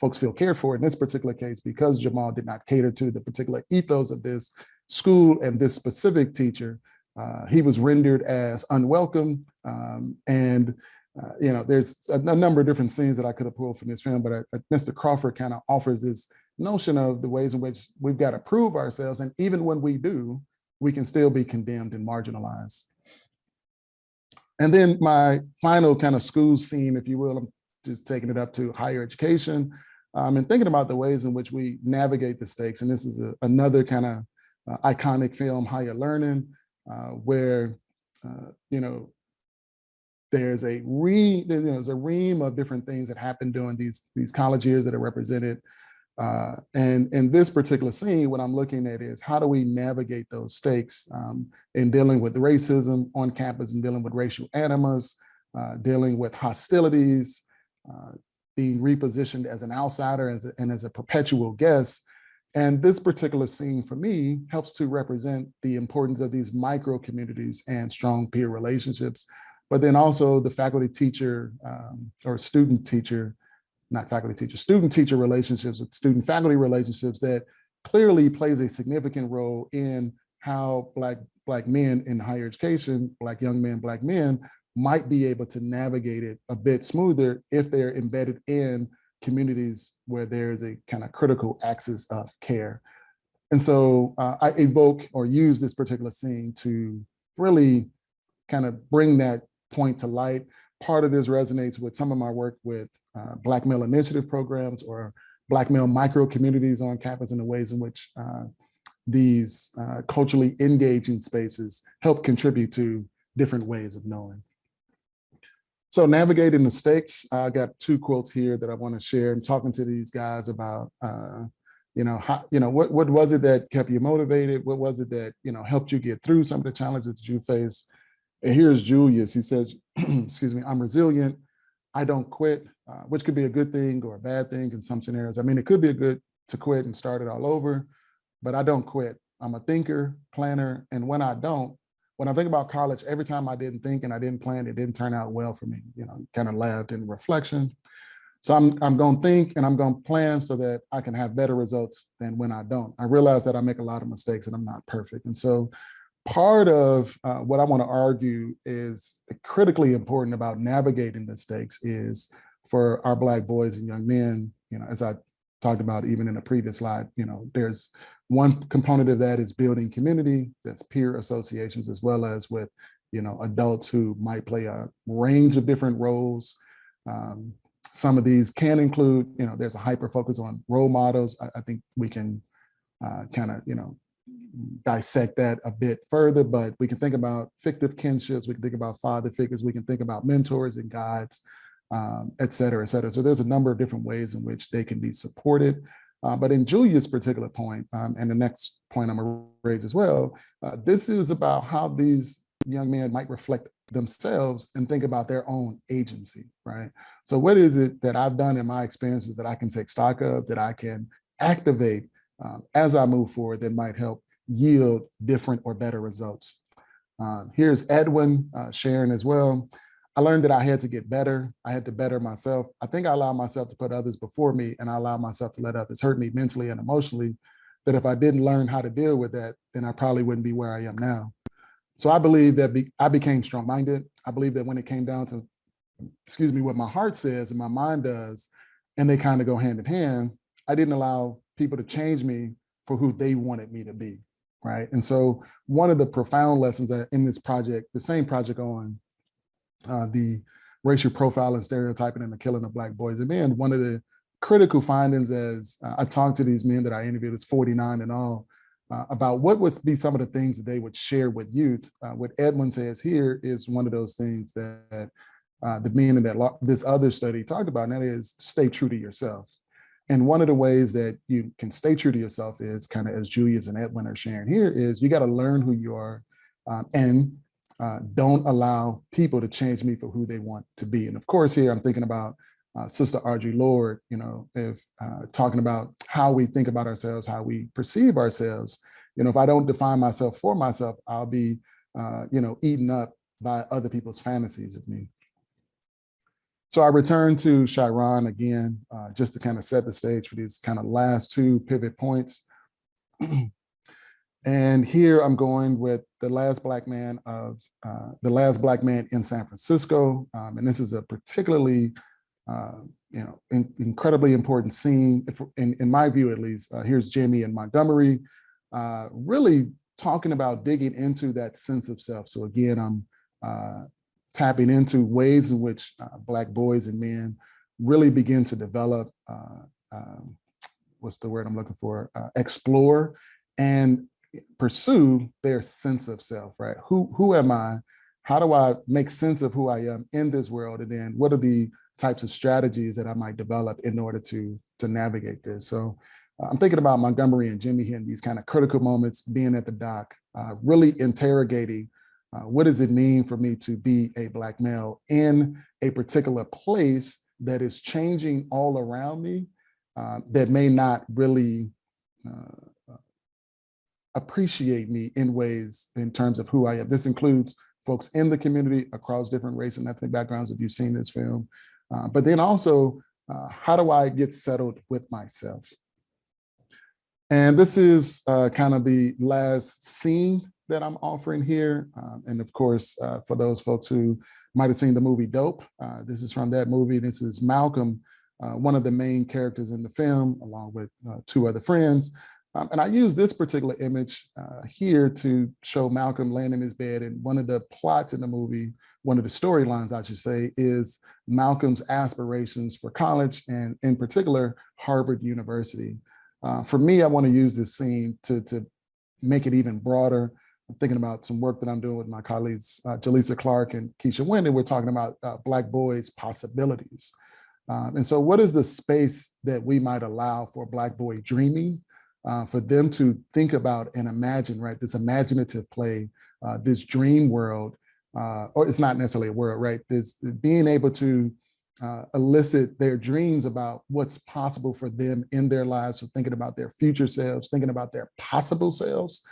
folks feel cared for. In this particular case, because Jamal did not cater to the particular ethos of this school and this specific teacher, uh, he was rendered as unwelcome. Um, and, uh, you know, there's a, a, number of different scenes that I could have pulled from this film, but I, Mr. Crawford kind of offers this notion of the ways in which we've got to prove ourselves. And even when we do, we can still be condemned and marginalized. And then my final kind of school scene, if you will, I'm just taking it up to higher education um, and thinking about the ways in which we navigate the stakes. And this is a, another kind of uh, iconic film, Higher Learning, uh, where, uh, you know, there's a re, there's a ream of different things that happen during these, these college years that are represented. Uh, and in this particular scene, what I'm looking at is how do we navigate those stakes um, in dealing with racism on campus and dealing with racial animus, uh, dealing with hostilities, uh, being repositioned as an outsider as a, and as a perpetual guest. And this particular scene for me helps to represent the importance of these micro communities and strong peer relationships, but then also the faculty teacher um, or student teacher, not faculty teacher, student teacher relationships with student faculty relationships that clearly plays a significant role in how black black men in higher education, black young men, black men might be able to navigate it a bit smoother if they're embedded in communities where there's a kind of critical axis of care. And so uh, I evoke or use this particular scene to really kind of bring that point to light. Part of this resonates with some of my work with uh, Black Male Initiative programs or Black male micro communities on campus and the ways in which uh, these uh, culturally engaging spaces help contribute to different ways of knowing. So navigating the stakes, I got two quotes here that I want to share. I'm talking to these guys about, uh, you know, how, you know, what, what was it that kept you motivated? What was it that, you know, helped you get through some of the challenges that you face? And here's Julius, he says, excuse me, I'm resilient. I don't quit, uh, which could be a good thing or a bad thing in some scenarios. I mean, it could be a good to quit and start it all over, but I don't quit. I'm a thinker, planner, and when I don't, when I think about college, every time I didn't think and I didn't plan, it didn't turn out well for me, you know, kind of laughed in reflection. So I'm, I'm going to think and I'm going to plan so that I can have better results than when I don't. I realize that I make a lot of mistakes and I'm not perfect. And so part of uh, what I want to argue is critically important about navigating the stakes is for our Black boys and young men, you know, as I talked about even in the previous slide, you know, there's one component of that is building community, that's peer associations, as well as with, you know, adults who might play a range of different roles. Um, some of these can include, you know, there's a hyper focus on role models. I, I think we can uh, kind of, you know, dissect that a bit further, but we can think about fictive kinships, we can think about father figures, we can think about mentors and guides, um, et cetera, et cetera. So there's a number of different ways in which they can be supported. Uh, but in Julius' particular point, um, and the next point I'm gonna raise as well, uh, this is about how these young men might reflect themselves and think about their own agency, right? So what is it that I've done in my experiences that I can take stock of, that I can activate um, as I move forward that might help yield different or better results? Um, here's Edwin uh, sharing as well. I learned that I had to get better. I had to better myself. I think I allowed myself to put others before me and I allowed myself to let others hurt me mentally and emotionally, that if I didn't learn how to deal with that, then I probably wouldn't be where I am now. So I believe that be, I became strong-minded. I believe that when it came down to, excuse me, what my heart says and my mind does, and they kind of go hand in hand, I didn't allow people to change me for who they wanted me to be, right? And so one of the profound lessons in this project, the same project on uh, the racial profiling, and stereotyping, and the killing of Black boys and men, one of the critical findings as uh, I talked to these men that I interviewed, it's 49 and all, uh, about what would be some of the things that they would share with youth. Uh, what Edwin says here is one of those things that uh, the men in that this other study talked about, and that is stay true to yourself. And one of the ways that you can stay true to yourself is kind of as Julius and Edwin are sharing here is you got to learn who you are um, and uh, don't allow people to change me for who they want to be. And of course, here I'm thinking about uh, Sister Audre Lorde, you know, if uh, talking about how we think about ourselves, how we perceive ourselves. You know, if I don't define myself for myself, I'll be uh, you know, eaten up by other people's fantasies of me. So I return to Chiron again, uh, just to kind of set the stage for these kind of last two pivot points. and here I'm going with the last black man of uh, the last black man in San Francisco. Um, and this is a particularly, uh, you know, in, incredibly important scene, if, in, in my view at least. Uh, here's Jamie and Montgomery, uh, really talking about digging into that sense of self. So again, I'm uh, tapping into ways in which uh, Black boys and men really begin to develop, um, what's the word I'm looking for, explore and pursue their sense of self, right? Who, who am I? How do I make sense of who I am in this world? And then what are the types of strategies that I might develop in order to, to navigate this? So uh, I'm thinking about Montgomery and Jimmy here in these kind of critical moments, being at the dock, uh, really interrogating uh, what does it mean for me to be a black male in a particular place that is changing all around me uh, that may not really uh, appreciate me in ways in terms of who I am. This includes folks in the community across different race and ethnic backgrounds if you've seen this film, uh, but then also uh, how do I get settled with myself? And this is uh, kind of the last scene that I'm offering here. Um, and of course, uh, for those folks who might have seen the movie Dope, uh, this is from that movie. This is Malcolm, uh, one of the main characters in the film, along with two other friends. Um, and I use this particular image uh, here to show Malcolm laying in his bed. And one of the plots in the movie, one of the storylines, I should say, is Malcolm's aspirations for college and in particular, Harvard University. Uh, for me, I want to use this scene to, to make it even broader I'm thinking about some work that I'm doing with my colleagues, uh, Jelisa Clark and Keisha Wynn, and we're talking about uh, Black boys' possibilities. Um, and so what is the space that we might allow for Black boy dreaming, uh, for them to think about and imagine, right, this imaginative play, uh, this dream world, uh, or it's not necessarily a world, right, this being able to uh, elicit their dreams about what's possible for them in their lives, so thinking about their future selves, thinking about their possible selves,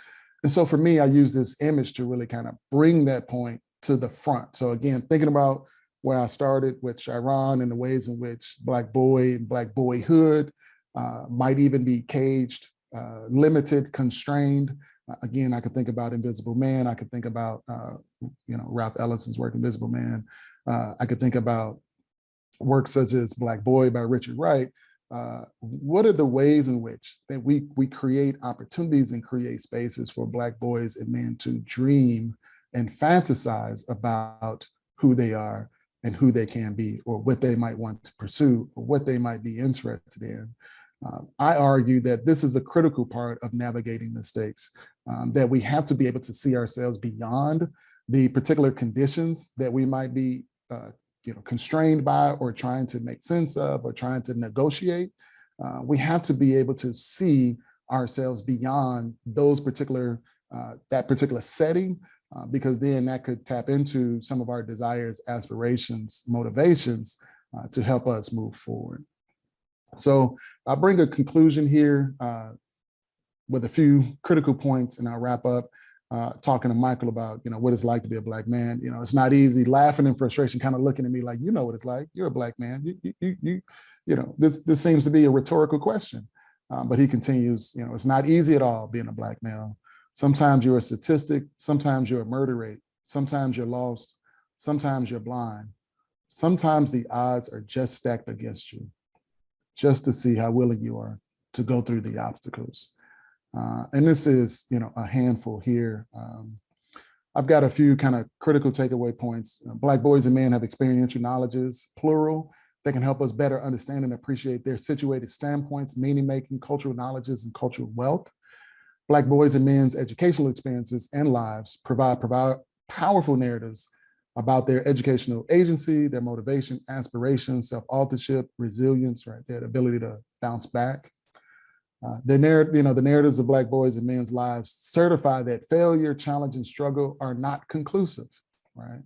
and so for me, I use this image to really kind of bring that point to the front. So again, thinking about where I started with Chiron and the ways in which Black boy and Black boyhood uh, might even be caged, uh, limited, constrained. Uh, again, I could think about Invisible Man. I could think about, uh, you know, Ralph Ellison's work, Invisible Man. Uh, I could think about works such as Black Boy by Richard Wright, uh, what are the ways in which that we we create opportunities and create spaces for black boys and men to dream and fantasize about who they are and who they can be or what they might want to pursue or what they might be interested in. Um, I argue that this is a critical part of navigating mistakes, um, that we have to be able to see ourselves beyond the particular conditions that we might be uh, you know, constrained by or trying to make sense of or trying to negotiate. Uh, we have to be able to see ourselves beyond those particular, uh, that particular setting, uh, because then that could tap into some of our desires, aspirations, motivations uh, to help us move forward. So I'll bring a conclusion here uh, with a few critical points and I'll wrap up uh, talking to Michael about, you know, what it's like to be a black man. You know, it's not easy, laughing in frustration, kind of looking at me like, you know what it's like. You're a black man. You, you, you, you, you know, this this seems to be a rhetorical question. Um, but he continues, you know, it's not easy at all being a black male. Sometimes you're a statistic. Sometimes you're a murder rate. Sometimes you're lost. Sometimes you're blind. Sometimes the odds are just stacked against you, just to see how willing you are to go through the obstacles. Uh, and this is, you know, a handful here. Um, I've got a few kind of critical takeaway points. Uh, black boys and men have experiential knowledges, plural, that can help us better understand and appreciate their situated standpoints, meaning making, cultural knowledges, and cultural wealth. Black boys and men's educational experiences and lives provide, provide powerful narratives about their educational agency, their motivation, aspirations, self-authorship, resilience, right? Their ability to bounce back. Uh, the narrative, you know, the narratives of Black boys and men's lives certify that failure, challenge, and struggle are not conclusive, right?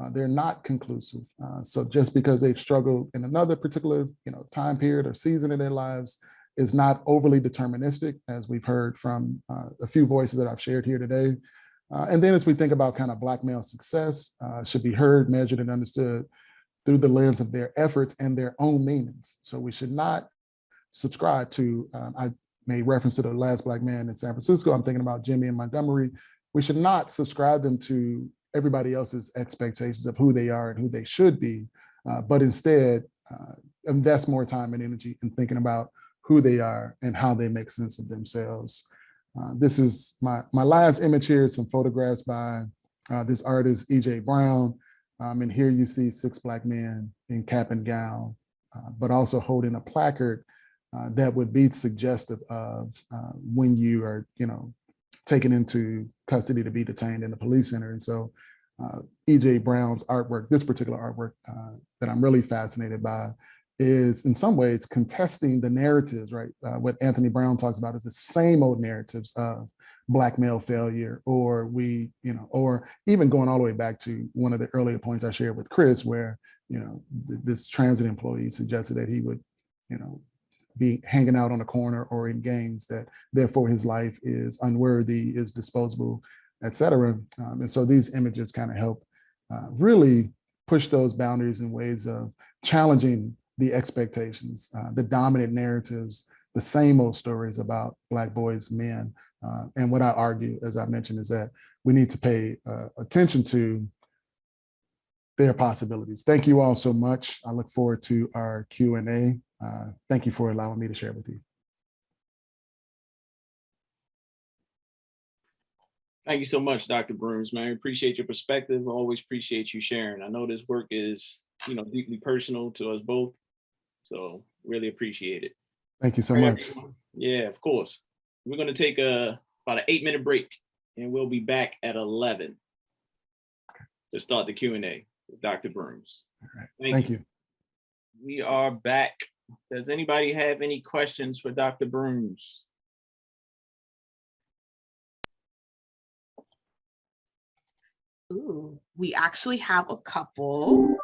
Uh, they're not conclusive. Uh, so just because they've struggled in another particular, you know, time period or season in their lives is not overly deterministic, as we've heard from uh, a few voices that I've shared here today. Uh, and then as we think about kind of black male success, uh, should be heard, measured, and understood through the lens of their efforts and their own meanings. So we should not subscribe to, um, I made reference to the last black man in San Francisco. I'm thinking about Jimmy and Montgomery. We should not subscribe them to everybody else's expectations of who they are and who they should be, uh, but instead uh, invest more time and energy in thinking about who they are and how they make sense of themselves. Uh, this is my, my last image here, some photographs by uh, this artist, E.J. Brown. Um, and here you see six black men in cap and gown, uh, but also holding a placard uh, that would be suggestive of uh, when you are, you know, taken into custody to be detained in the police center. And so E.J. Brown's artwork, this particular artwork that I'm really fascinated by is in some ways contesting the narratives, right? Uh, what Anthony Brown talks about is the same old narratives of black male failure, or we, you know, or even going all the way back to one of the earlier points I shared with Chris, where, you know, th this transit employee suggested that he would, you know, be hanging out on a corner or in gangs, that therefore his life is unworthy, is disposable, et cetera. Um, and so these images kind of help uh, really push those boundaries in ways of challenging the expectations, uh, the dominant narratives, the same old stories about Black boys, men. Uh, and what I argue, as I mentioned, is that we need to pay uh, attention to their possibilities. Thank you all so much. I look forward to our Q&A. Uh, thank you for allowing me to share with you. Thank you so much, Dr. Brooms, man. I Appreciate your perspective. Always appreciate you sharing. I know this work is, you know, deeply personal to us both. So really appreciate it. Thank you so All right, much. everyone. Yeah, of course. We're gonna take a, about an eight minute break and we'll be back at 11 to start the Q and A with Dr. Brooms. All right. Thank Thank you. you. We are back. Does anybody have any questions for Dr. Brooms? Ooh, we actually have a couple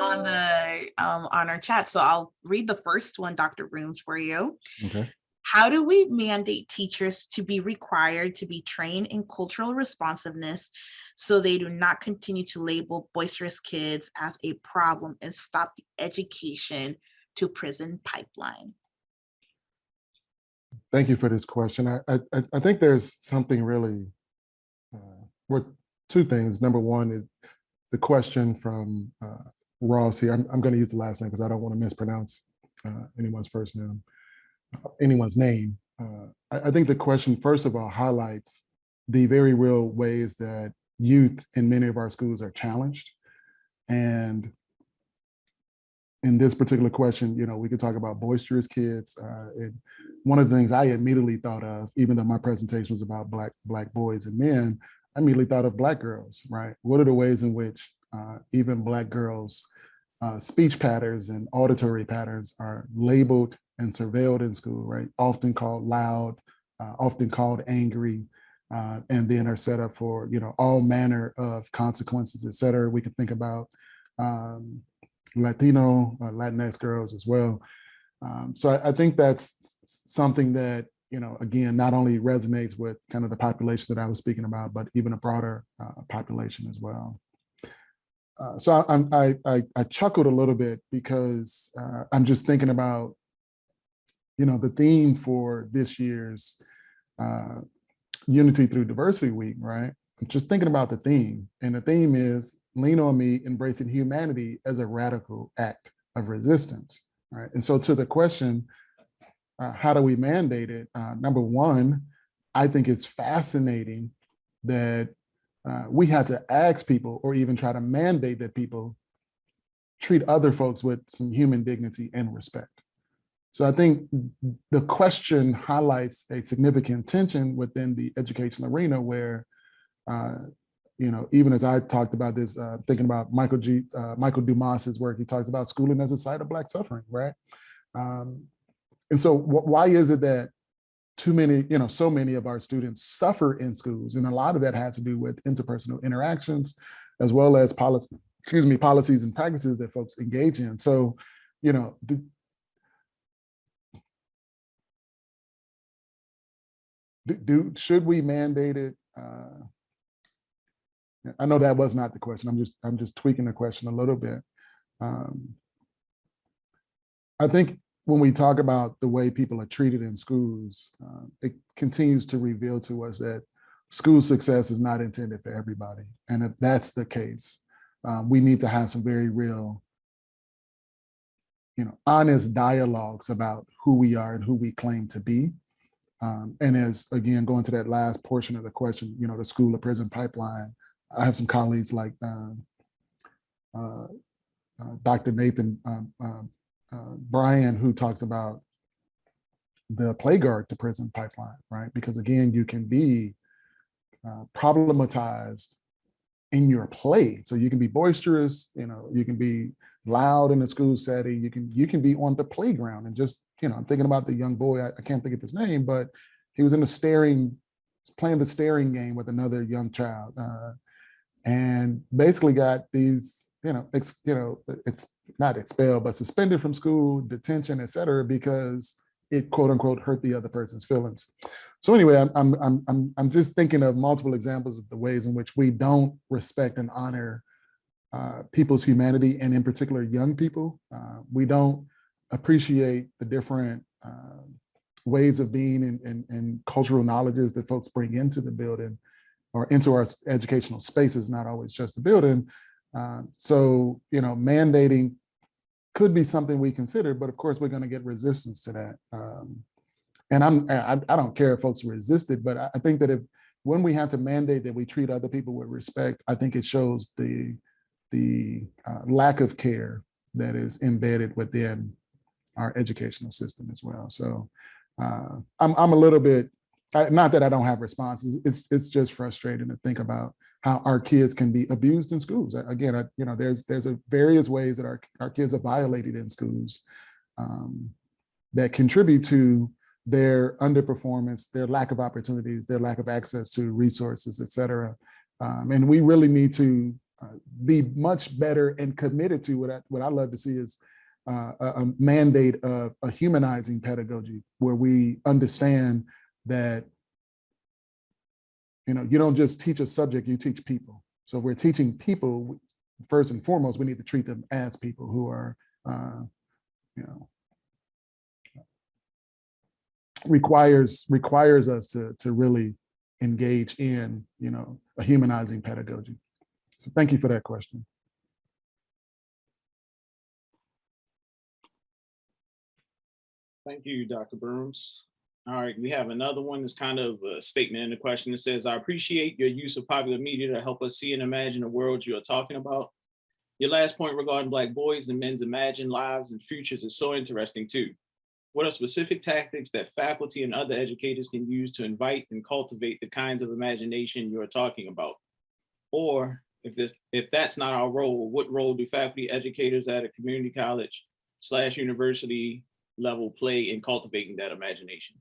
on the um, on our chat. So I'll read the first one, Dr. Brooms, for you. Okay. How do we mandate teachers to be required to be trained in cultural responsiveness so they do not continue to label boisterous kids as a problem and stop the education to prison pipeline? Thank you for this question. I, I, I- think there's something really, uh, well, two things. Number one is the question from uh, Ross here. I'm, I'm going to use the last name because I don't want to mispronounce uh, anyone's first name, uh, anyone's name. Uh, I, I think the question, first of all, highlights the very real ways that youth in many of our schools are challenged. And in this particular question, you know, we could talk about boisterous kids. Uh, and one of the things I immediately thought of, even though my presentation was about black black boys and men, I immediately thought of black girls, right? What are the ways in which uh, even black girls' uh, speech patterns and auditory patterns are labeled and surveilled in school, right? Often called loud, uh, often called angry, uh, and then are set up for you know all manner of consequences, et cetera. We can think about um, Latino, uh, Latinx girls as well. Um, so I, I think that's something that, you know, again, not only resonates with kind of the population that I was speaking about, but even a broader uh, population as well. Uh, so I, I, I, I chuckled a little bit because uh, I'm just thinking about, you know, the theme for this year's uh, Unity Through Diversity Week, right? I'm just thinking about the theme, and the theme is lean on me, embracing humanity as a radical act of resistance, right? And so to the question, uh, how do we mandate it? Uh, number one, I think it's fascinating that uh, we had to ask people or even try to mandate that people treat other folks with some human dignity and respect. So I think the question highlights a significant tension within the education arena where uh, you know, even as I talked about this, uh, thinking about Michael G, uh, Michael Dumas's work, he talks about schooling as a site of Black suffering, right? Um, and so wh- why is it that too many, you know, so many of our students suffer in schools? And a lot of that has to do with interpersonal interactions, as well as policy, excuse me, policies and practices that folks engage in. So, you know, the, do, should we mandate it? Uh, I know that was not the question. I'm just, I'm just tweaking the question a little bit. Um, I think when we talk about the way people are treated in schools, uh, it continues to reveal to us that school success is not intended for everybody. And if that's the case, um, we need to have some very real, you know, honest dialogues about who we are and who we claim to be. Um, and as, again, going to that last portion of the question, you know, the school to prison pipeline, I have some colleagues like um, uh, uh, Dr. Nathan um, um, uh, Bryan, who talks about the Playground to prison pipeline, right? Because again, you can be uh, problematized in your play. So you can be boisterous, you know, you can be loud in a school setting, you can you can be on the playground and just, you know, I'm thinking about the young boy, I, I can't think of his name, but he was in the staring, playing the staring game with another young child. Uh, and basically got these, you know, ex, you know, it's not expelled, but suspended from school, detention, et cetera, because it quote unquote hurt the other person's feelings. So anyway, I'm, I'm, I'm, I'm, just thinking of multiple examples of the ways in which we don't respect and honor uh, people's humanity, and in particular, young people. Uh, we don't appreciate the different uh, ways of being and, and, and cultural knowledges that folks bring into the building or into our educational spaces, not always just the building. Uh, so, you know, mandating could be something we consider, but of course we're going to get resistance to that. Um, and I'm, I, I don't care if folks resist it, but I, think that if when we have to mandate that we treat other people with respect, I think it shows the the uh, lack of care that is embedded within our educational system as well. So uh, I'm, I'm a little bit not that I don't have responses. It's it's just frustrating to think about how our kids can be abused in schools. Again, I, you know, there's there's a various ways that our our kids are violated in schools um, that contribute to their underperformance, their lack of opportunities, their lack of access to resources, et cetera. Um, and we really need to uh, be much better and committed to what I, what I love to see is uh, a, a mandate of a humanizing pedagogy where we understand that you know you don't just teach a subject you teach people so if we're teaching people first and foremost we need to treat them as people who are uh, you know requires requires us to to really engage in you know a humanizing pedagogy so thank you for that question Thank you, Dr. Brooms. All right, we have another one that's kind of a statement in the question that says, I appreciate your use of popular media to help us see and imagine the world you are talking about. Your last point regarding Black boys and men's imagined lives and futures is so interesting too. What are specific tactics that faculty and other educators can use to invite and cultivate the kinds of imagination you are talking about? Or if this, if that's not our role, what role do faculty educators at a community college slash university level play in cultivating that imagination?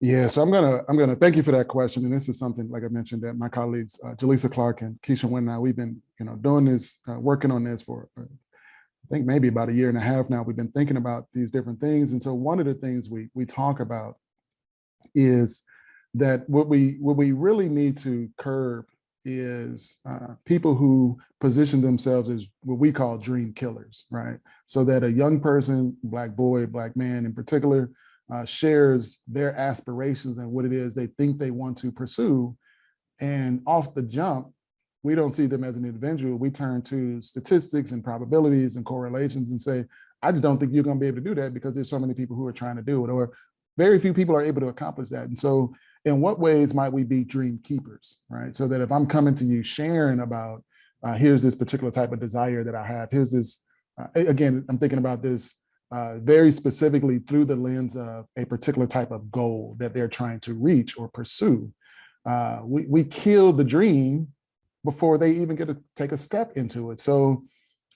Yeah, so I'm gonna I'm gonna thank you for that question, and this is something like I mentioned that my colleagues uh, Jelisa Clark and Keisha I we've been you know doing this uh, working on this for uh, I think maybe about a year and a half now. We've been thinking about these different things, and so one of the things we we talk about is that what we what we really need to curb is uh, people who position themselves as what we call dream killers, right? So that a young person, black boy, black man in particular, uh, shares their aspirations and what it is they think they want to pursue. And off the jump, we don't see them as an individual. We turn to statistics and probabilities and correlations and say, I just don't think you're going to be able to do that because there's so many people who are trying to do it, or very few people are able to accomplish that. And so in what ways might we be dream keepers, right? So that if I'm coming to you sharing about, uh, here's this particular type of desire that I have, here's this, uh, again, I'm thinking about this uh, very specifically through the lens of a particular type of goal that they're trying to reach or pursue. Uh, we, we kill the dream before they even get to take a step into it. So,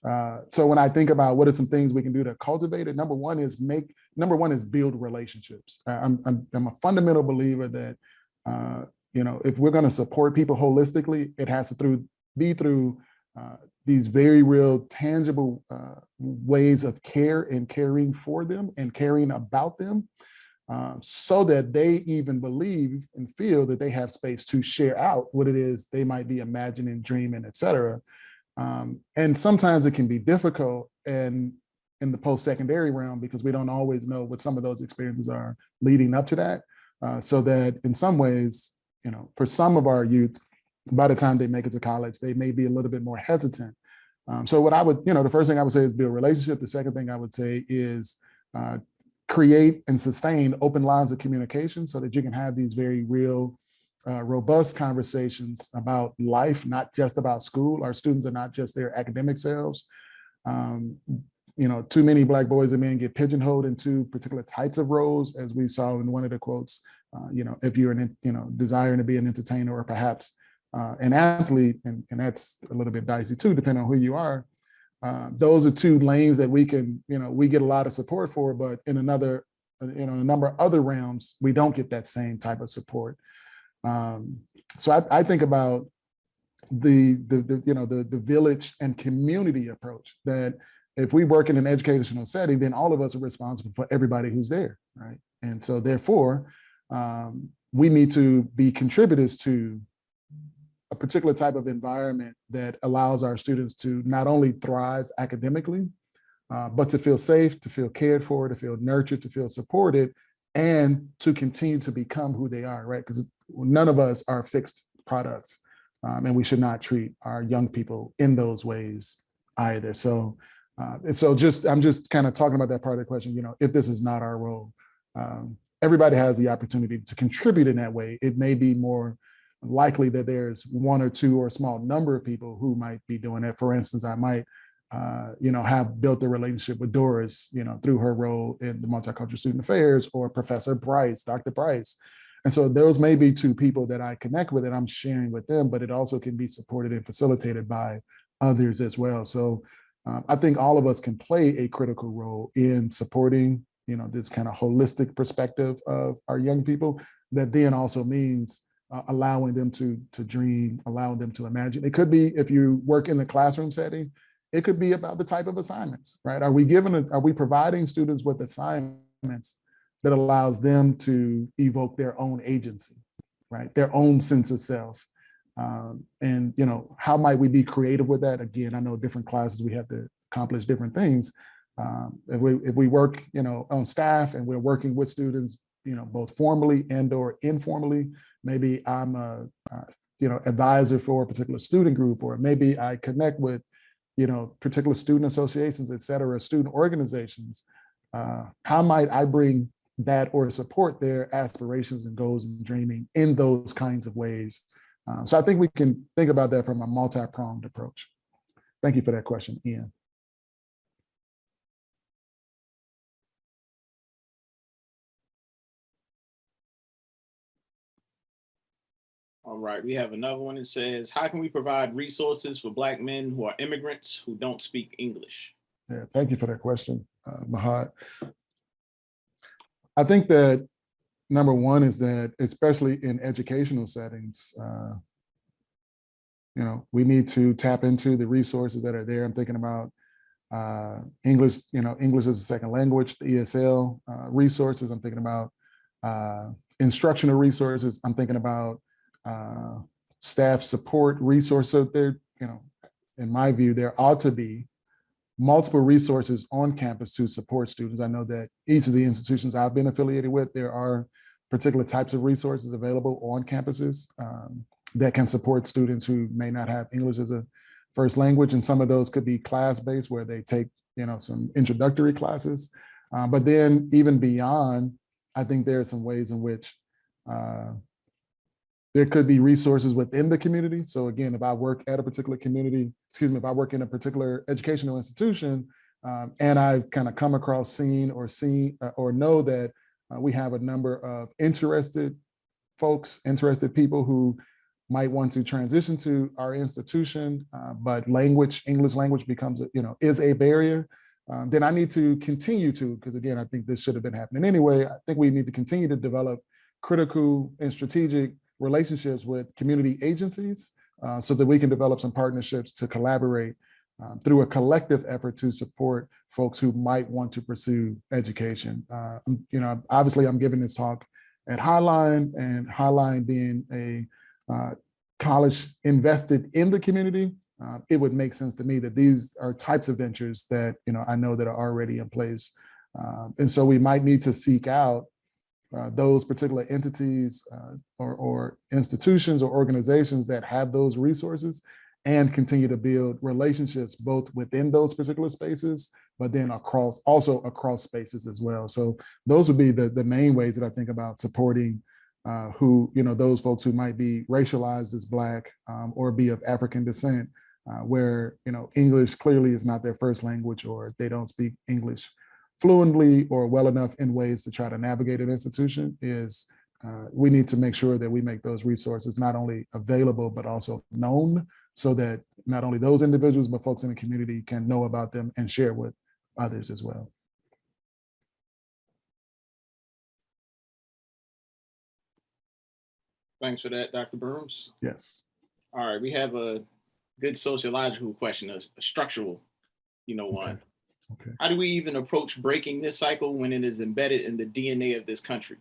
uh, so when I think about what are some things we can do to cultivate it, number one is make, number one is build relationships. I'm, I'm, I'm a fundamental believer that, uh, you know, if we're gonna support people holistically, it has to through, be through uh, these very real tangible uh, ways of care and caring for them and caring about them. um, so that they even believe and feel that they have space to share out what it is they might be imagining, dreaming, et cetera. Um, and sometimes it can be difficult and in the post-secondary realm because we don't always know what some of those experiences are leading up to that. Uh, so that in some ways, you know, for some of our youth, by the time they make it to college, they may be a little bit more hesitant. Um, so what I would, you know, the first thing I would say is build relationship. The second thing I would say is uh, create and sustain open lines of communication so that you can have these very real, uh, robust conversations about life, not just about school. Our students are not just their academic selves. Um, you know, too many Black boys and men get pigeonholed into particular types of roles, as we saw in one of the quotes. Uh, you know, if you're an, you know, desiring to be an entertainer or perhaps uh, an athlete, and, and that's a little bit dicey too, depending on who you are. Uh, those are two lanes that we can, you know, we get a lot of support for, but in another, you know, a number of other realms, we don't get that same type of support. Um, so I, I think about the, the, the, you know, the, the village and community approach that if we work in an educational setting, then all of us are responsible for everybody who's there, right? And so therefore, um, we need to be contributors to a particular type of environment that allows our students to not only thrive academically, uh, but to feel safe, to feel cared for, to feel nurtured, to feel supported, and to continue to become who they are, right? Because none of us are fixed products, um, and we should not treat our young people in those ways either. So, uh, and so just, I'm just kind of talking about that part of the question, you know, if this is not our role, um, everybody has the opportunity to contribute in that way. It may be more likely that there's one or two or a small number of people who might be doing that. For instance, I might, uh, you know, have built a relationship with Doris, you know, through her role in the Multicultural Student Affairs or Professor Bryce, Dr. Bryce. And so those may be two people that I connect with and I'm sharing with them, but it also can be supported and facilitated by others as well. So um, I think all of us can play a critical role in supporting, you know, this kind of holistic perspective of our young people that then also means uh, allowing them to, to dream, allowing them to imagine. It could be if you work in the classroom setting, it could be about the type of assignments, right? Are we giving, a, are we providing students with assignments that allows them to evoke their own agency, right? Their own sense of self. Um, and, you know, how might we be creative with that? Again, I know different classes, we have to accomplish different things. Um, if we if we work, you know, on staff and we're working with students, you know, both formally and or informally, maybe I'm a, uh, you know, advisor for a particular student group, or maybe I connect with, you know, particular student associations, et cetera, student organizations. Uh, how might I bring that or support their aspirations and goals and dreaming in those kinds of ways? Uh, so I think we can think about that from a multi-pronged approach. Thank you for that question, Ian. All right, we have another one that says, how can we provide resources for Black men who are immigrants who don't speak English? Yeah, thank you for that question, uh, Mahat. I think that number one is that, especially in educational settings, uh, you know, we need to tap into the resources that are there. I'm thinking about uh, English, you know, English as a second language, ESL uh, resources. I'm thinking about uh, instructional resources. I'm thinking about uh, staff support resource. So there, you know, in my view, there ought to be multiple resources on campus to support students. I know that each of the institutions I've been affiliated with, there are particular types of resources available on campuses um, that can support students who may not have English as a first language. And some of those could be class-based where they take, you know, some introductory classes. Uh, but then even beyond, I think there are some ways in which uh, there could be resources within the community. So again, if I work at a particular community, excuse me, if I work in a particular educational institution um, and I've kind of come across, seen or seen uh, or know that uh, we have a number of interested folks, interested people who might want to transition to our institution, uh, but language, English language becomes, you know, is a barrier, um, then I need to continue to, because again, I think this should have been happening anyway. I think we need to continue to develop critical and strategic relationships with community agencies uh, so that we can develop some partnerships to collaborate um, through a collective effort to support folks who might want to pursue education. Uh, you know, obviously I'm giving this talk at Highline and Highline being a uh, college invested in the community, uh, it would make sense to me that these are types of ventures that, you know, I know that are already in place. Um, and so we might need to seek out uh, those particular entities uh, or, or institutions or organizations that have those resources and continue to build relationships both within those particular spaces, but then across also across spaces as well. So those would be the, the main ways that I think about supporting uh, who, you know, those folks who might be racialized as Black um, or be of African descent, uh, where, you know, English clearly is not their first language or they don't speak English fluently or well enough in ways to try to navigate an institution is uh, we need to make sure that we make those resources not only available, but also known so that not only those individuals, but folks in the community can know about them and share with others as well. Thanks for that, Dr. Burns. Yes. All right, we have a good sociological question, a a structural, you know, one. Okay. How do we even approach breaking this cycle when it is embedded in the DNA of this country?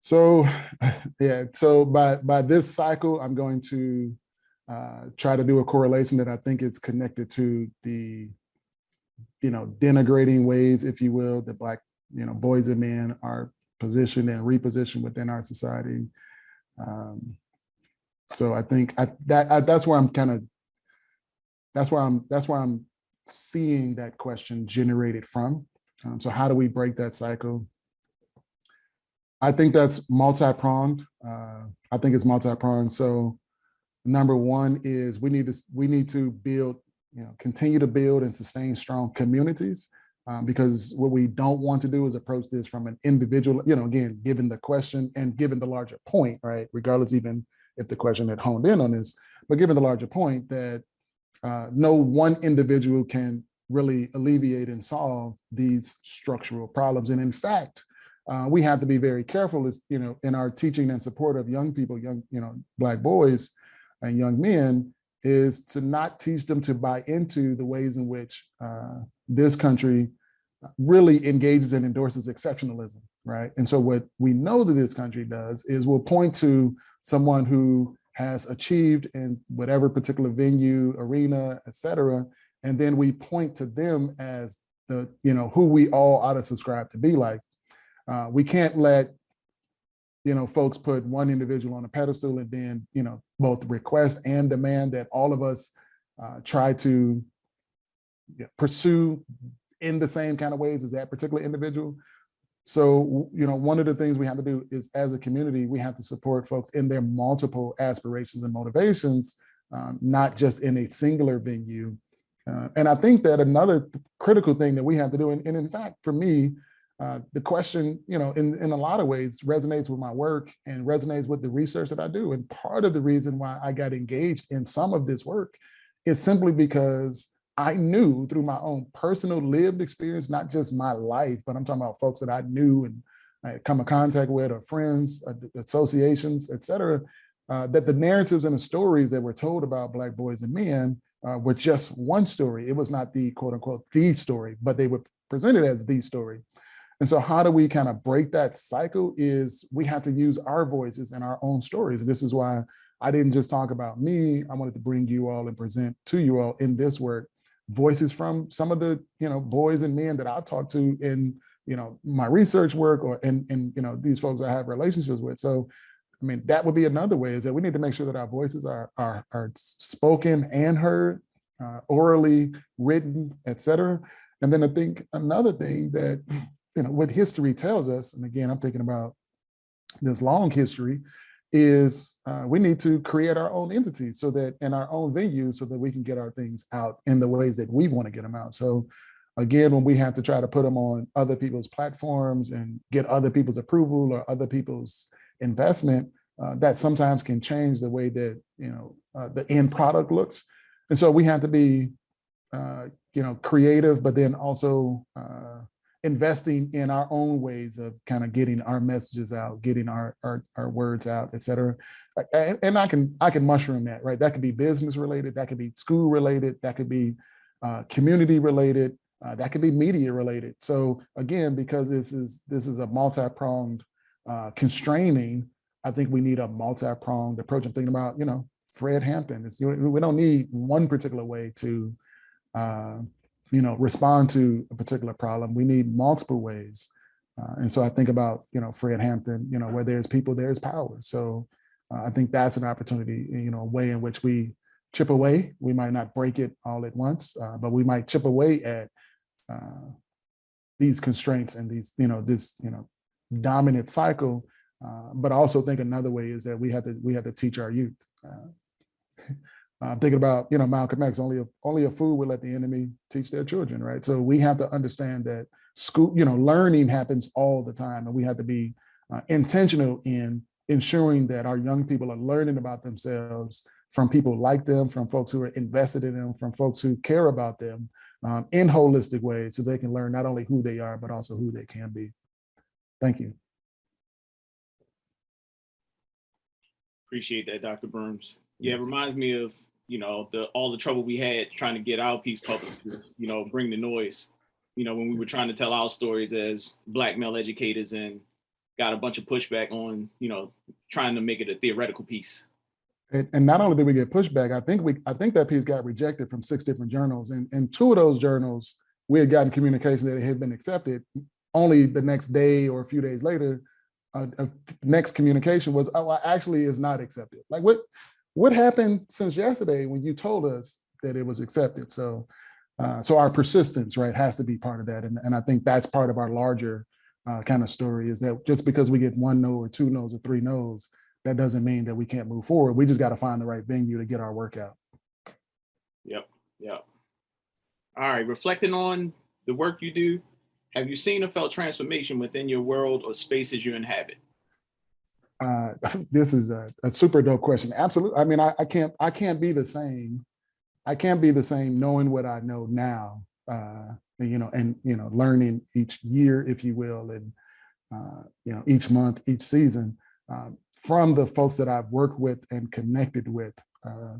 So, yeah, so by, by this cycle, I'm going to uh, try to do a correlation that I think it's connected to the, you know, denigrating ways, if you will, that Black, you know, boys and men are positioned and repositioned within our society. Um, so I think I, that I, that's where I'm kind of, that's where I'm, that's where I'm seeing that question generated from. Um, so how do we break that cycle? I think that's multi-pronged. Uh, I think it's multi-pronged. So number one is we need to we need to build, you know, continue to build and sustain strong communities um, because what we don't want to do is approach this from an individual, you know, again, given the question and given the larger point, right? Regardless, even if the question had honed in on this, but given the larger point that uh, no one individual can really alleviate and solve these structural problems. And in fact, uh, we have to be very careful as, you know, in our teaching and support of young people, young, you know, Black boys and young men is to not teach them to buy into the ways in which uh, this country really engages and endorses exceptionalism, right? And so what we know that this country does is we'll point to someone who has achieved in whatever particular venue, arena, et cetera, and then we point to them as the, you know, who we all ought to subscribe to be like. Uh, we can't let, you know, folks put one individual on a pedestal and then, you know, both request and demand that all of us uh, try to pursue in the same kind of ways as that particular individual. So, you know, one of the things we have to do is as a community, we have to support folks in their multiple aspirations and motivations, um, not just in a singular venue. Uh, and I think that another critical thing that we have to do, and, and in fact, for me, uh, the question, you know, in, in a lot of ways resonates with my work and resonates with the research that I do. And part of the reason why I got engaged in some of this work is simply because I knew through my own personal lived experience, not just my life, but I'm talking about folks that I knew and I come in contact with or friends, associations, et cetera, uh, that the narratives and the stories that were told about Black boys and men uh, were just one story. It was not the quote unquote, the story, but they were presented as the story. And so how do we kind of break that cycle is we have to use our voices and our own stories. And this is why I didn't just talk about me. I wanted to bring you all and present to you all in this work voices from some of the you know boys and men that I've talked to in you know my research work or and and you know these folks I have relationships with. So I mean that would be another way is that we need to make sure that our voices are are, are spoken and heard, uh, orally, written, etc. And then I think another thing that you know what history tells us, and again I'm thinking about this long history, is uh, we need to create our own entities so that in our own venue so that we can get our things out in the ways that we want to get them out. So again, when we have to try to put them on other people's platforms and get other people's approval or other people's investment, uh, that sometimes can change the way that, you know, uh, the end product looks. And so we have to be, uh, you know, creative, but then also uh, investing in our own ways of kind of getting our messages out, getting our, our, our words out, et cetera. And, and I can, I can mushroom that, right? That could be business related, that could be school related, that could be uh, community related, uh, that could be media related. So again, because this is, this is a multi-pronged uh, constraining, I think we need a multi-pronged approach. I'm thinking about, you know, Fred Hampton. It's, we don't need one particular way to, uh, you know, respond to a particular problem. We need multiple ways. Uh, and so I think about, you know, Fred Hampton, you know, where there's people, there's power. So uh, I think that's an opportunity, you know, a way in which we chip away. We might not break it all at once, uh, but we might chip away at uh, these constraints and these, you know, this, you know, dominant cycle. Uh, but I also think another way is that we have to we have to teach our youth. Uh, I'm thinking about you know Malcolm X. Only a only a fool will let the enemy teach their children, right? So we have to understand that school, you know, learning happens all the time, and we have to be uh, intentional in ensuring that our young people are learning about themselves from people like them, from folks who are invested in them, from folks who care about them um, in holistic ways, so they can learn not only who they are but also who they can be. Thank you. Appreciate that, Dr. Brooms. Yeah, it reminds me of, you know, the, all the trouble we had trying to get our piece published, you know, bring the noise. You know, when we were trying to tell our stories as black male educators and got a bunch of pushback on, you know, trying to make it a theoretical piece. And, and not only did we get pushback, I think we, I think that piece got rejected from six different journals. And, and two of those journals, we had gotten communication that it had been accepted. Only the next day or a few days later, uh, uh, next communication was, oh, actually is not accepted. Like what, what happened since yesterday when you told us that it was accepted? So, uh, so our persistence, right, has to be part of that. And, and I think that's part of our larger uh, kind of story is that just because we get one no or two no's or three no's, that doesn't mean that we can't move forward. We just got to find the right venue to get our work out. Yep, yep. All right, reflecting on the work you do, have you seen or felt transformation within your world or spaces you inhabit? Uh, this is a, a super dope question. Absolutely. I mean, I, I can't, I can't be the same. I can't be the same knowing what I know now, uh, you know, and, you know, learning each year, if you will, and, uh, you know, each month, each season, um, from the folks that I've worked with and connected with. Uh,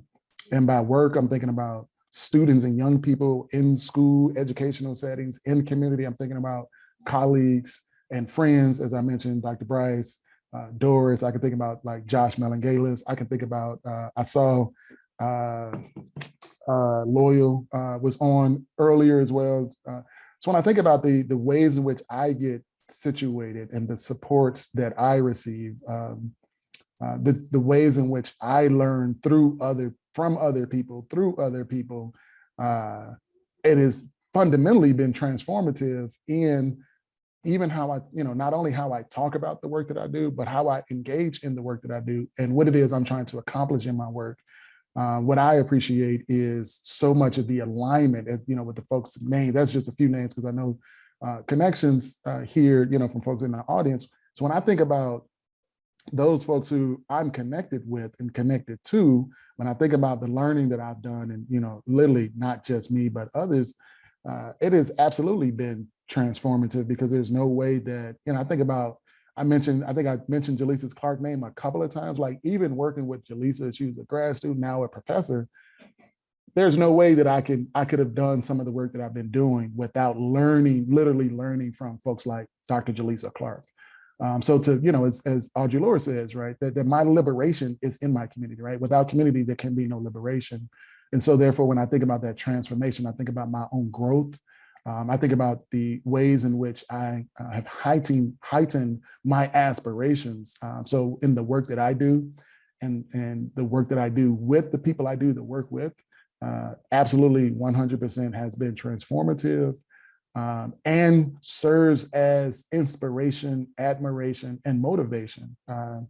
and by work, I'm thinking about students and young people in school, educational settings, in community. I'm thinking about colleagues and friends, as I mentioned, Dr. Bryce, uh, Doris. I can think about like Josh Melangalis. I can think about, uh, I saw uh, uh, Loyal uh, was on earlier as well. So when I think about the, the ways in which I get situated and the supports that I receive, um, the, the ways in which I learn through other, from other people, through other people, uh, it has fundamentally been transformative in even how I, you know, not only how I talk about the work that I do, but how I engage in the work that I do and what it is I'm trying to accomplish in my work. Uh, what I appreciate is so much of the alignment, and, you know, with the folks' names. That's just a few names because I know uh, connections uh, here, you know, from folks in the audience. So when I think about those folks who I'm connected with and connected to, when I think about the learning that I've done, and you know, literally not just me but others, uh, it has absolutely been transformative because there's no way that you know. I think about I mentioned, I think I mentioned Jelisa's Clark name a couple of times, like even working with Jelisa, she was a grad student, now a professor. There's no way that I can, I could have done some of the work that I've been doing without learning, literally learning from folks like Dr. Jelisa Clark. Um, so to, you know, as, as Audre Lorde says, right, that, that my liberation is in my community, right? Without community, there can be no liberation. And so therefore, when I think about that transformation, I think about my own growth, um, I think about the ways in which I uh, have heightened, heightened my aspirations. Um, so in the work that I do and, and the work that I do with the people I do the work with, uh, absolutely 100% has been transformative um, and serves as inspiration, admiration, and motivation. Uh,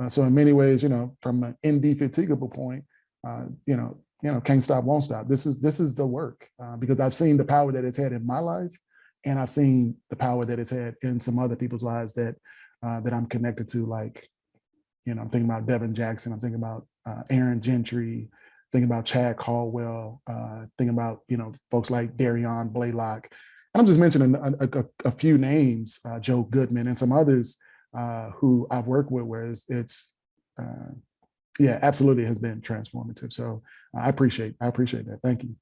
uh, so in many ways, you know, from an indefatigable point, uh, you know, you know, can't stop, won't stop. This is this is the work uh, because I've seen the power that it's had in my life, and I've seen the power that it's had in some other people's lives that uh, that I'm connected to. Like, you know, I'm thinking about Devin Jackson. I'm thinking about uh, Aaron Gentry. Thinking about Chad Caldwell. Uh, thinking about you know folks like Darion Blaylock. And I'm just mentioning a, a, a few names, uh, Joe Goodman and some others uh, who I've worked with, where it's, it's uh, yeah, absolutely has been transformative. So I appreciate, I appreciate that. Thank you.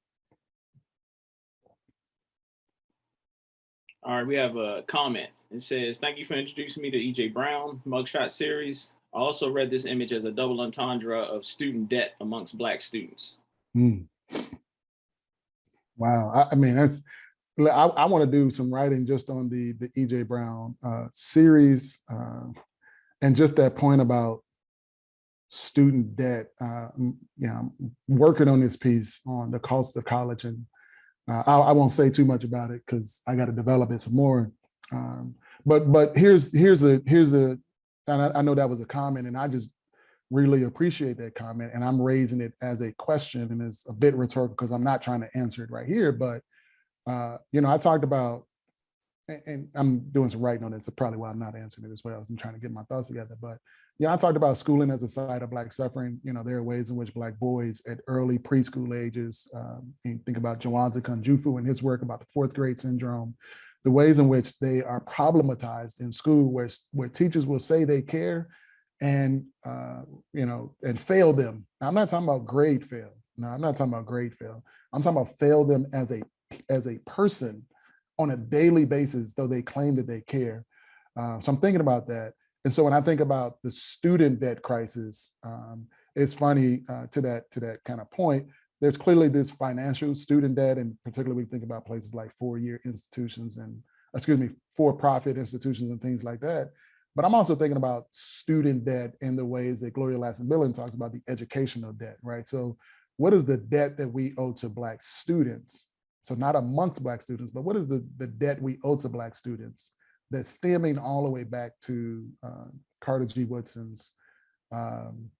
All right, we have a comment. It says, thank you for introducing me to EJ Brown mugshot series. I also read this image as a double entendre of student debt amongst Black students. Mm. Wow. I, I mean, that's, I, I want to do some writing just on the, the EJ Brown uh, series uh, and just that point about student debt. Uh, you know, I'm working on this piece on the cost of college and uh, I, I, won't say too much about it because I got to develop it some more. Um, but but here's here's a here's a and I, I, know that was a comment and I just really appreciate that comment and I'm raising it as a question and it's a bit rhetorical because I'm not trying to answer it right here. But uh, you know, I talked about and, and I'm doing some writing on it. So probably why I'm not answering it as well. I'm trying to get my thoughts together. But yeah, I talked about schooling as a site of Black suffering. You know, there are ways in which Black boys at early preschool ages, um, you think about Jawanza Kunjufu and his work about the fourth grade syndrome, the ways in which they are problematized in school where, where teachers will say they care and, uh, you know, and fail them. Now, I'm not talking about grade fail. No, I'm not talking about grade fail. I'm talking about fail them as a, as a person on a daily basis, though they claim that they care. Uh, so I'm thinking about that. And so when I think about the student debt crisis, um, it's funny uh, to that to that kind of point. There's clearly this financial student debt, and particularly we think about places like four-year institutions and excuse me, for-profit institutions and things like that. But I'm also thinking about student debt in the ways that Gloria Ladson-Billings talks about the educational debt, right? So what is the debt that we owe to Black students? So not amongst Black students, but what is the, the debt we owe to Black students? That's stemming all the way back to uh, Carter G. Woodson's um,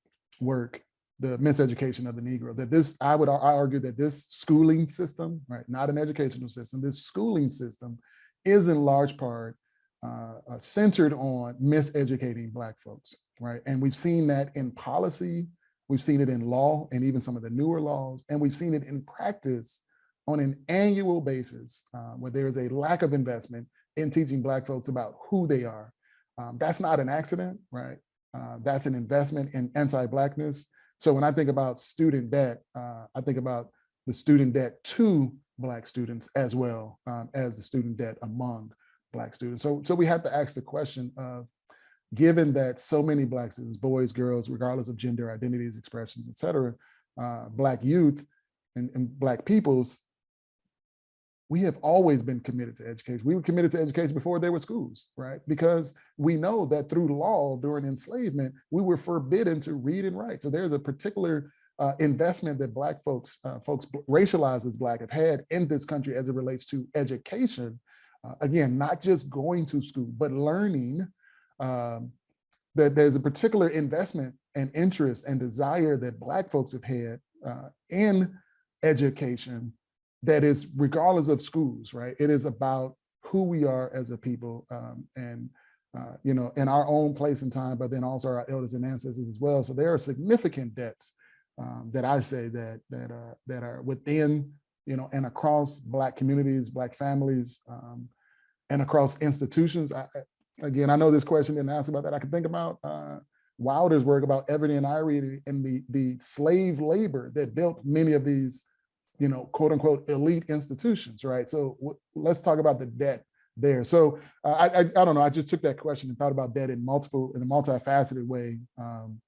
work, the miseducation of the Negro, that this, I would I argue that this schooling system, right, not an educational system, this schooling system is in large part uh, uh, centered on miseducating Black folks, right? And we've seen that in policy, we've seen it in law and even some of the newer laws, and we've seen it in practice on an annual basis uh, where there is a lack of investment in teaching Black folks about who they are. Um, that's not an accident, right? Uh, that's an investment in anti-Blackness. So when I think about student debt, uh, I think about the student debt to Black students as well um, as the student debt among Black students. So, so we have to ask the question of, given that so many Black students, boys, girls, regardless of gender, identities, expressions, et cetera, uh, Black youth and, and Black peoples we have always been committed to education. We were committed to education before there were schools, right? Because we know that through law during enslavement, we were forbidden to read and write. So there's a particular uh, investment that Black folks, uh, folks racialized as Black have had in this country as it relates to education. Uh, again, not just going to school, but learning um, that there's a particular investment and interest and desire that Black folks have had uh, in education that is regardless of schools, right? It is about who we are as a people um, and, uh, you know, in our own place and time, but then also our elders and ancestors as well. So there are significant debts um, that I say that, that, are that are within, you know, and across Black communities, Black families, um, and across institutions. I, again, I know this question didn't ask about that. I can think about uh, Wilder's work about Ebony and Ivy and the, the slave labor that built many of these you know, quote unquote, elite institutions, right? So let's talk about the debt there. So uh, I, I, I, don't know, I just took that question and thought about debt in multiple, in a multifaceted way. Um,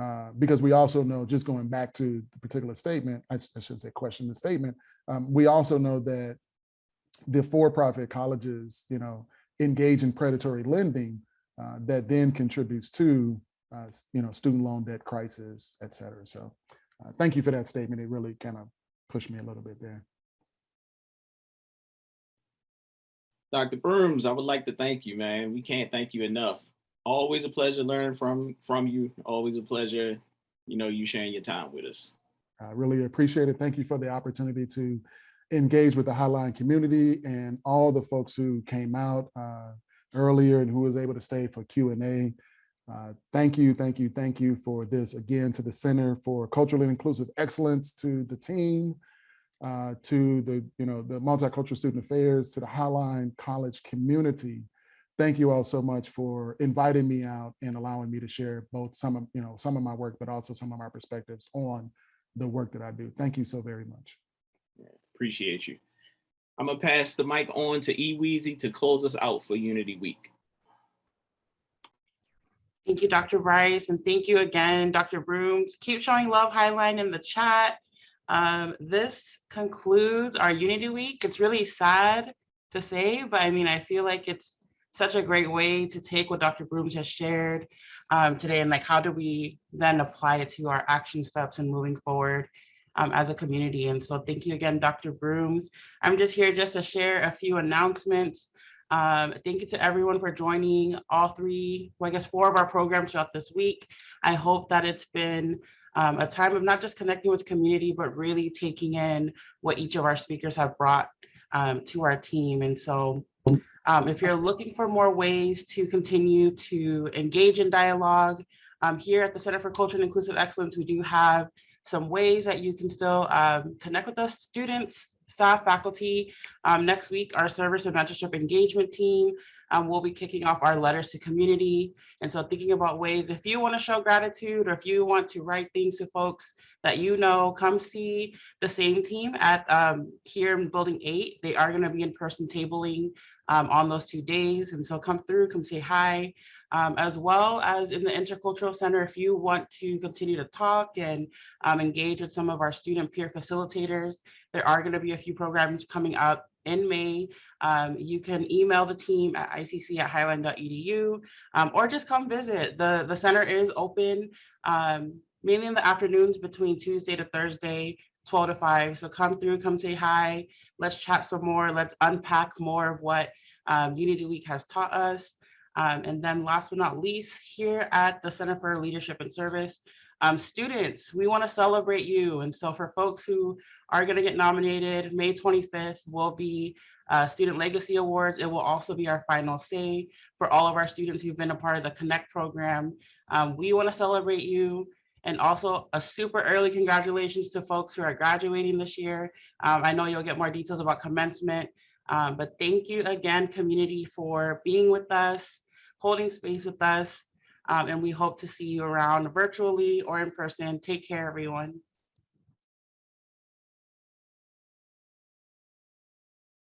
uh, because we also know, just going back to the particular statement, I, I shouldn't say question the statement, um, we also know that the for-profit colleges, you know, engage in predatory lending uh, that then contributes to, uh, you know, student loan debt crisis, et cetera. So uh, thank you for that statement. It really kind of pushed me a little bit there. Dr. Brooms, I would like to thank you, man. We can't thank you enough. Always a pleasure learning from from you. Always a pleasure, you know, you sharing your time with us. I really appreciate it. Thank you for the opportunity to engage with the Highline community and all the folks who came out uh, earlier and who was able to stay for Q&A. Uh, thank you, thank you, thank you for this again to the Center for Culturally Inclusive Excellence, to the team, uh, to the, you know, the Multicultural Student Affairs, to the Highline College community. Thank you all so much for inviting me out and allowing me to share both some of, you know, some of my work, but also some of my perspectives on the work that I do. Thank you so very much. Appreciate you. I'm gonna pass the mic on to E Weezy to close us out for Unity Week. Thank you, Dr. Bryce, and thank you again, Dr. Brooms. Keep showing love highline in the chat. Um, this concludes our Unity Week. It's really sad to say, but I mean, I feel like it's such a great way to take what Dr. Brooms has shared um, today and like, how do we then apply it to our action steps and moving forward um, as a community? And so thank you again, Dr. Brooms. I'm just here just to share a few announcements. Um, thank you to everyone for joining all three, well, I guess four of our programs throughout this week. I hope that it's been um, a time of not just connecting with community, but really taking in what each of our speakers have brought um, to our team. And so um, if you're looking for more ways to continue to engage in dialogue, um, here at the Center for Culture and Inclusive Excellence, we do have some ways that you can still um, connect with us, students, staff, faculty. Um, next week, our service and mentorship engagement team um, will be kicking off our letters to community. And so thinking about ways, if you want to show gratitude or if you want to write things to folks that you know, come see the same team at um, here in building eight. They are going to be in person tabling um, on those two days. And so come through, come say hi, um, as well as in the Intercultural Center, if you want to continue to talk and um, engage with some of our student peer facilitators, there are going to be a few programs coming up in May. Um, you can email the team at icc at highline.edu um, or just come visit. The, the center is open um, mainly in the afternoons between Tuesday to Thursday, 12 to 5. So come through, come say hi. Let's chat some more. Let's unpack more of what um, Unity Week has taught us. Um, and then last but not least, here at the Center for Leadership and Service, um, students, we want to celebrate you. And so for folks who are going to get nominated, May 25th will be uh, Student Legacy Awards. It will also be our final say for all of our students who've been a part of the Connect program. Um, we want to celebrate you. And also a super early congratulations to folks who are graduating this year. Um, I know you'll get more details about commencement, um, but thank you again, community, for being with us, holding space with us. Um, and we hope to see you around virtually or in person. Take care, everyone.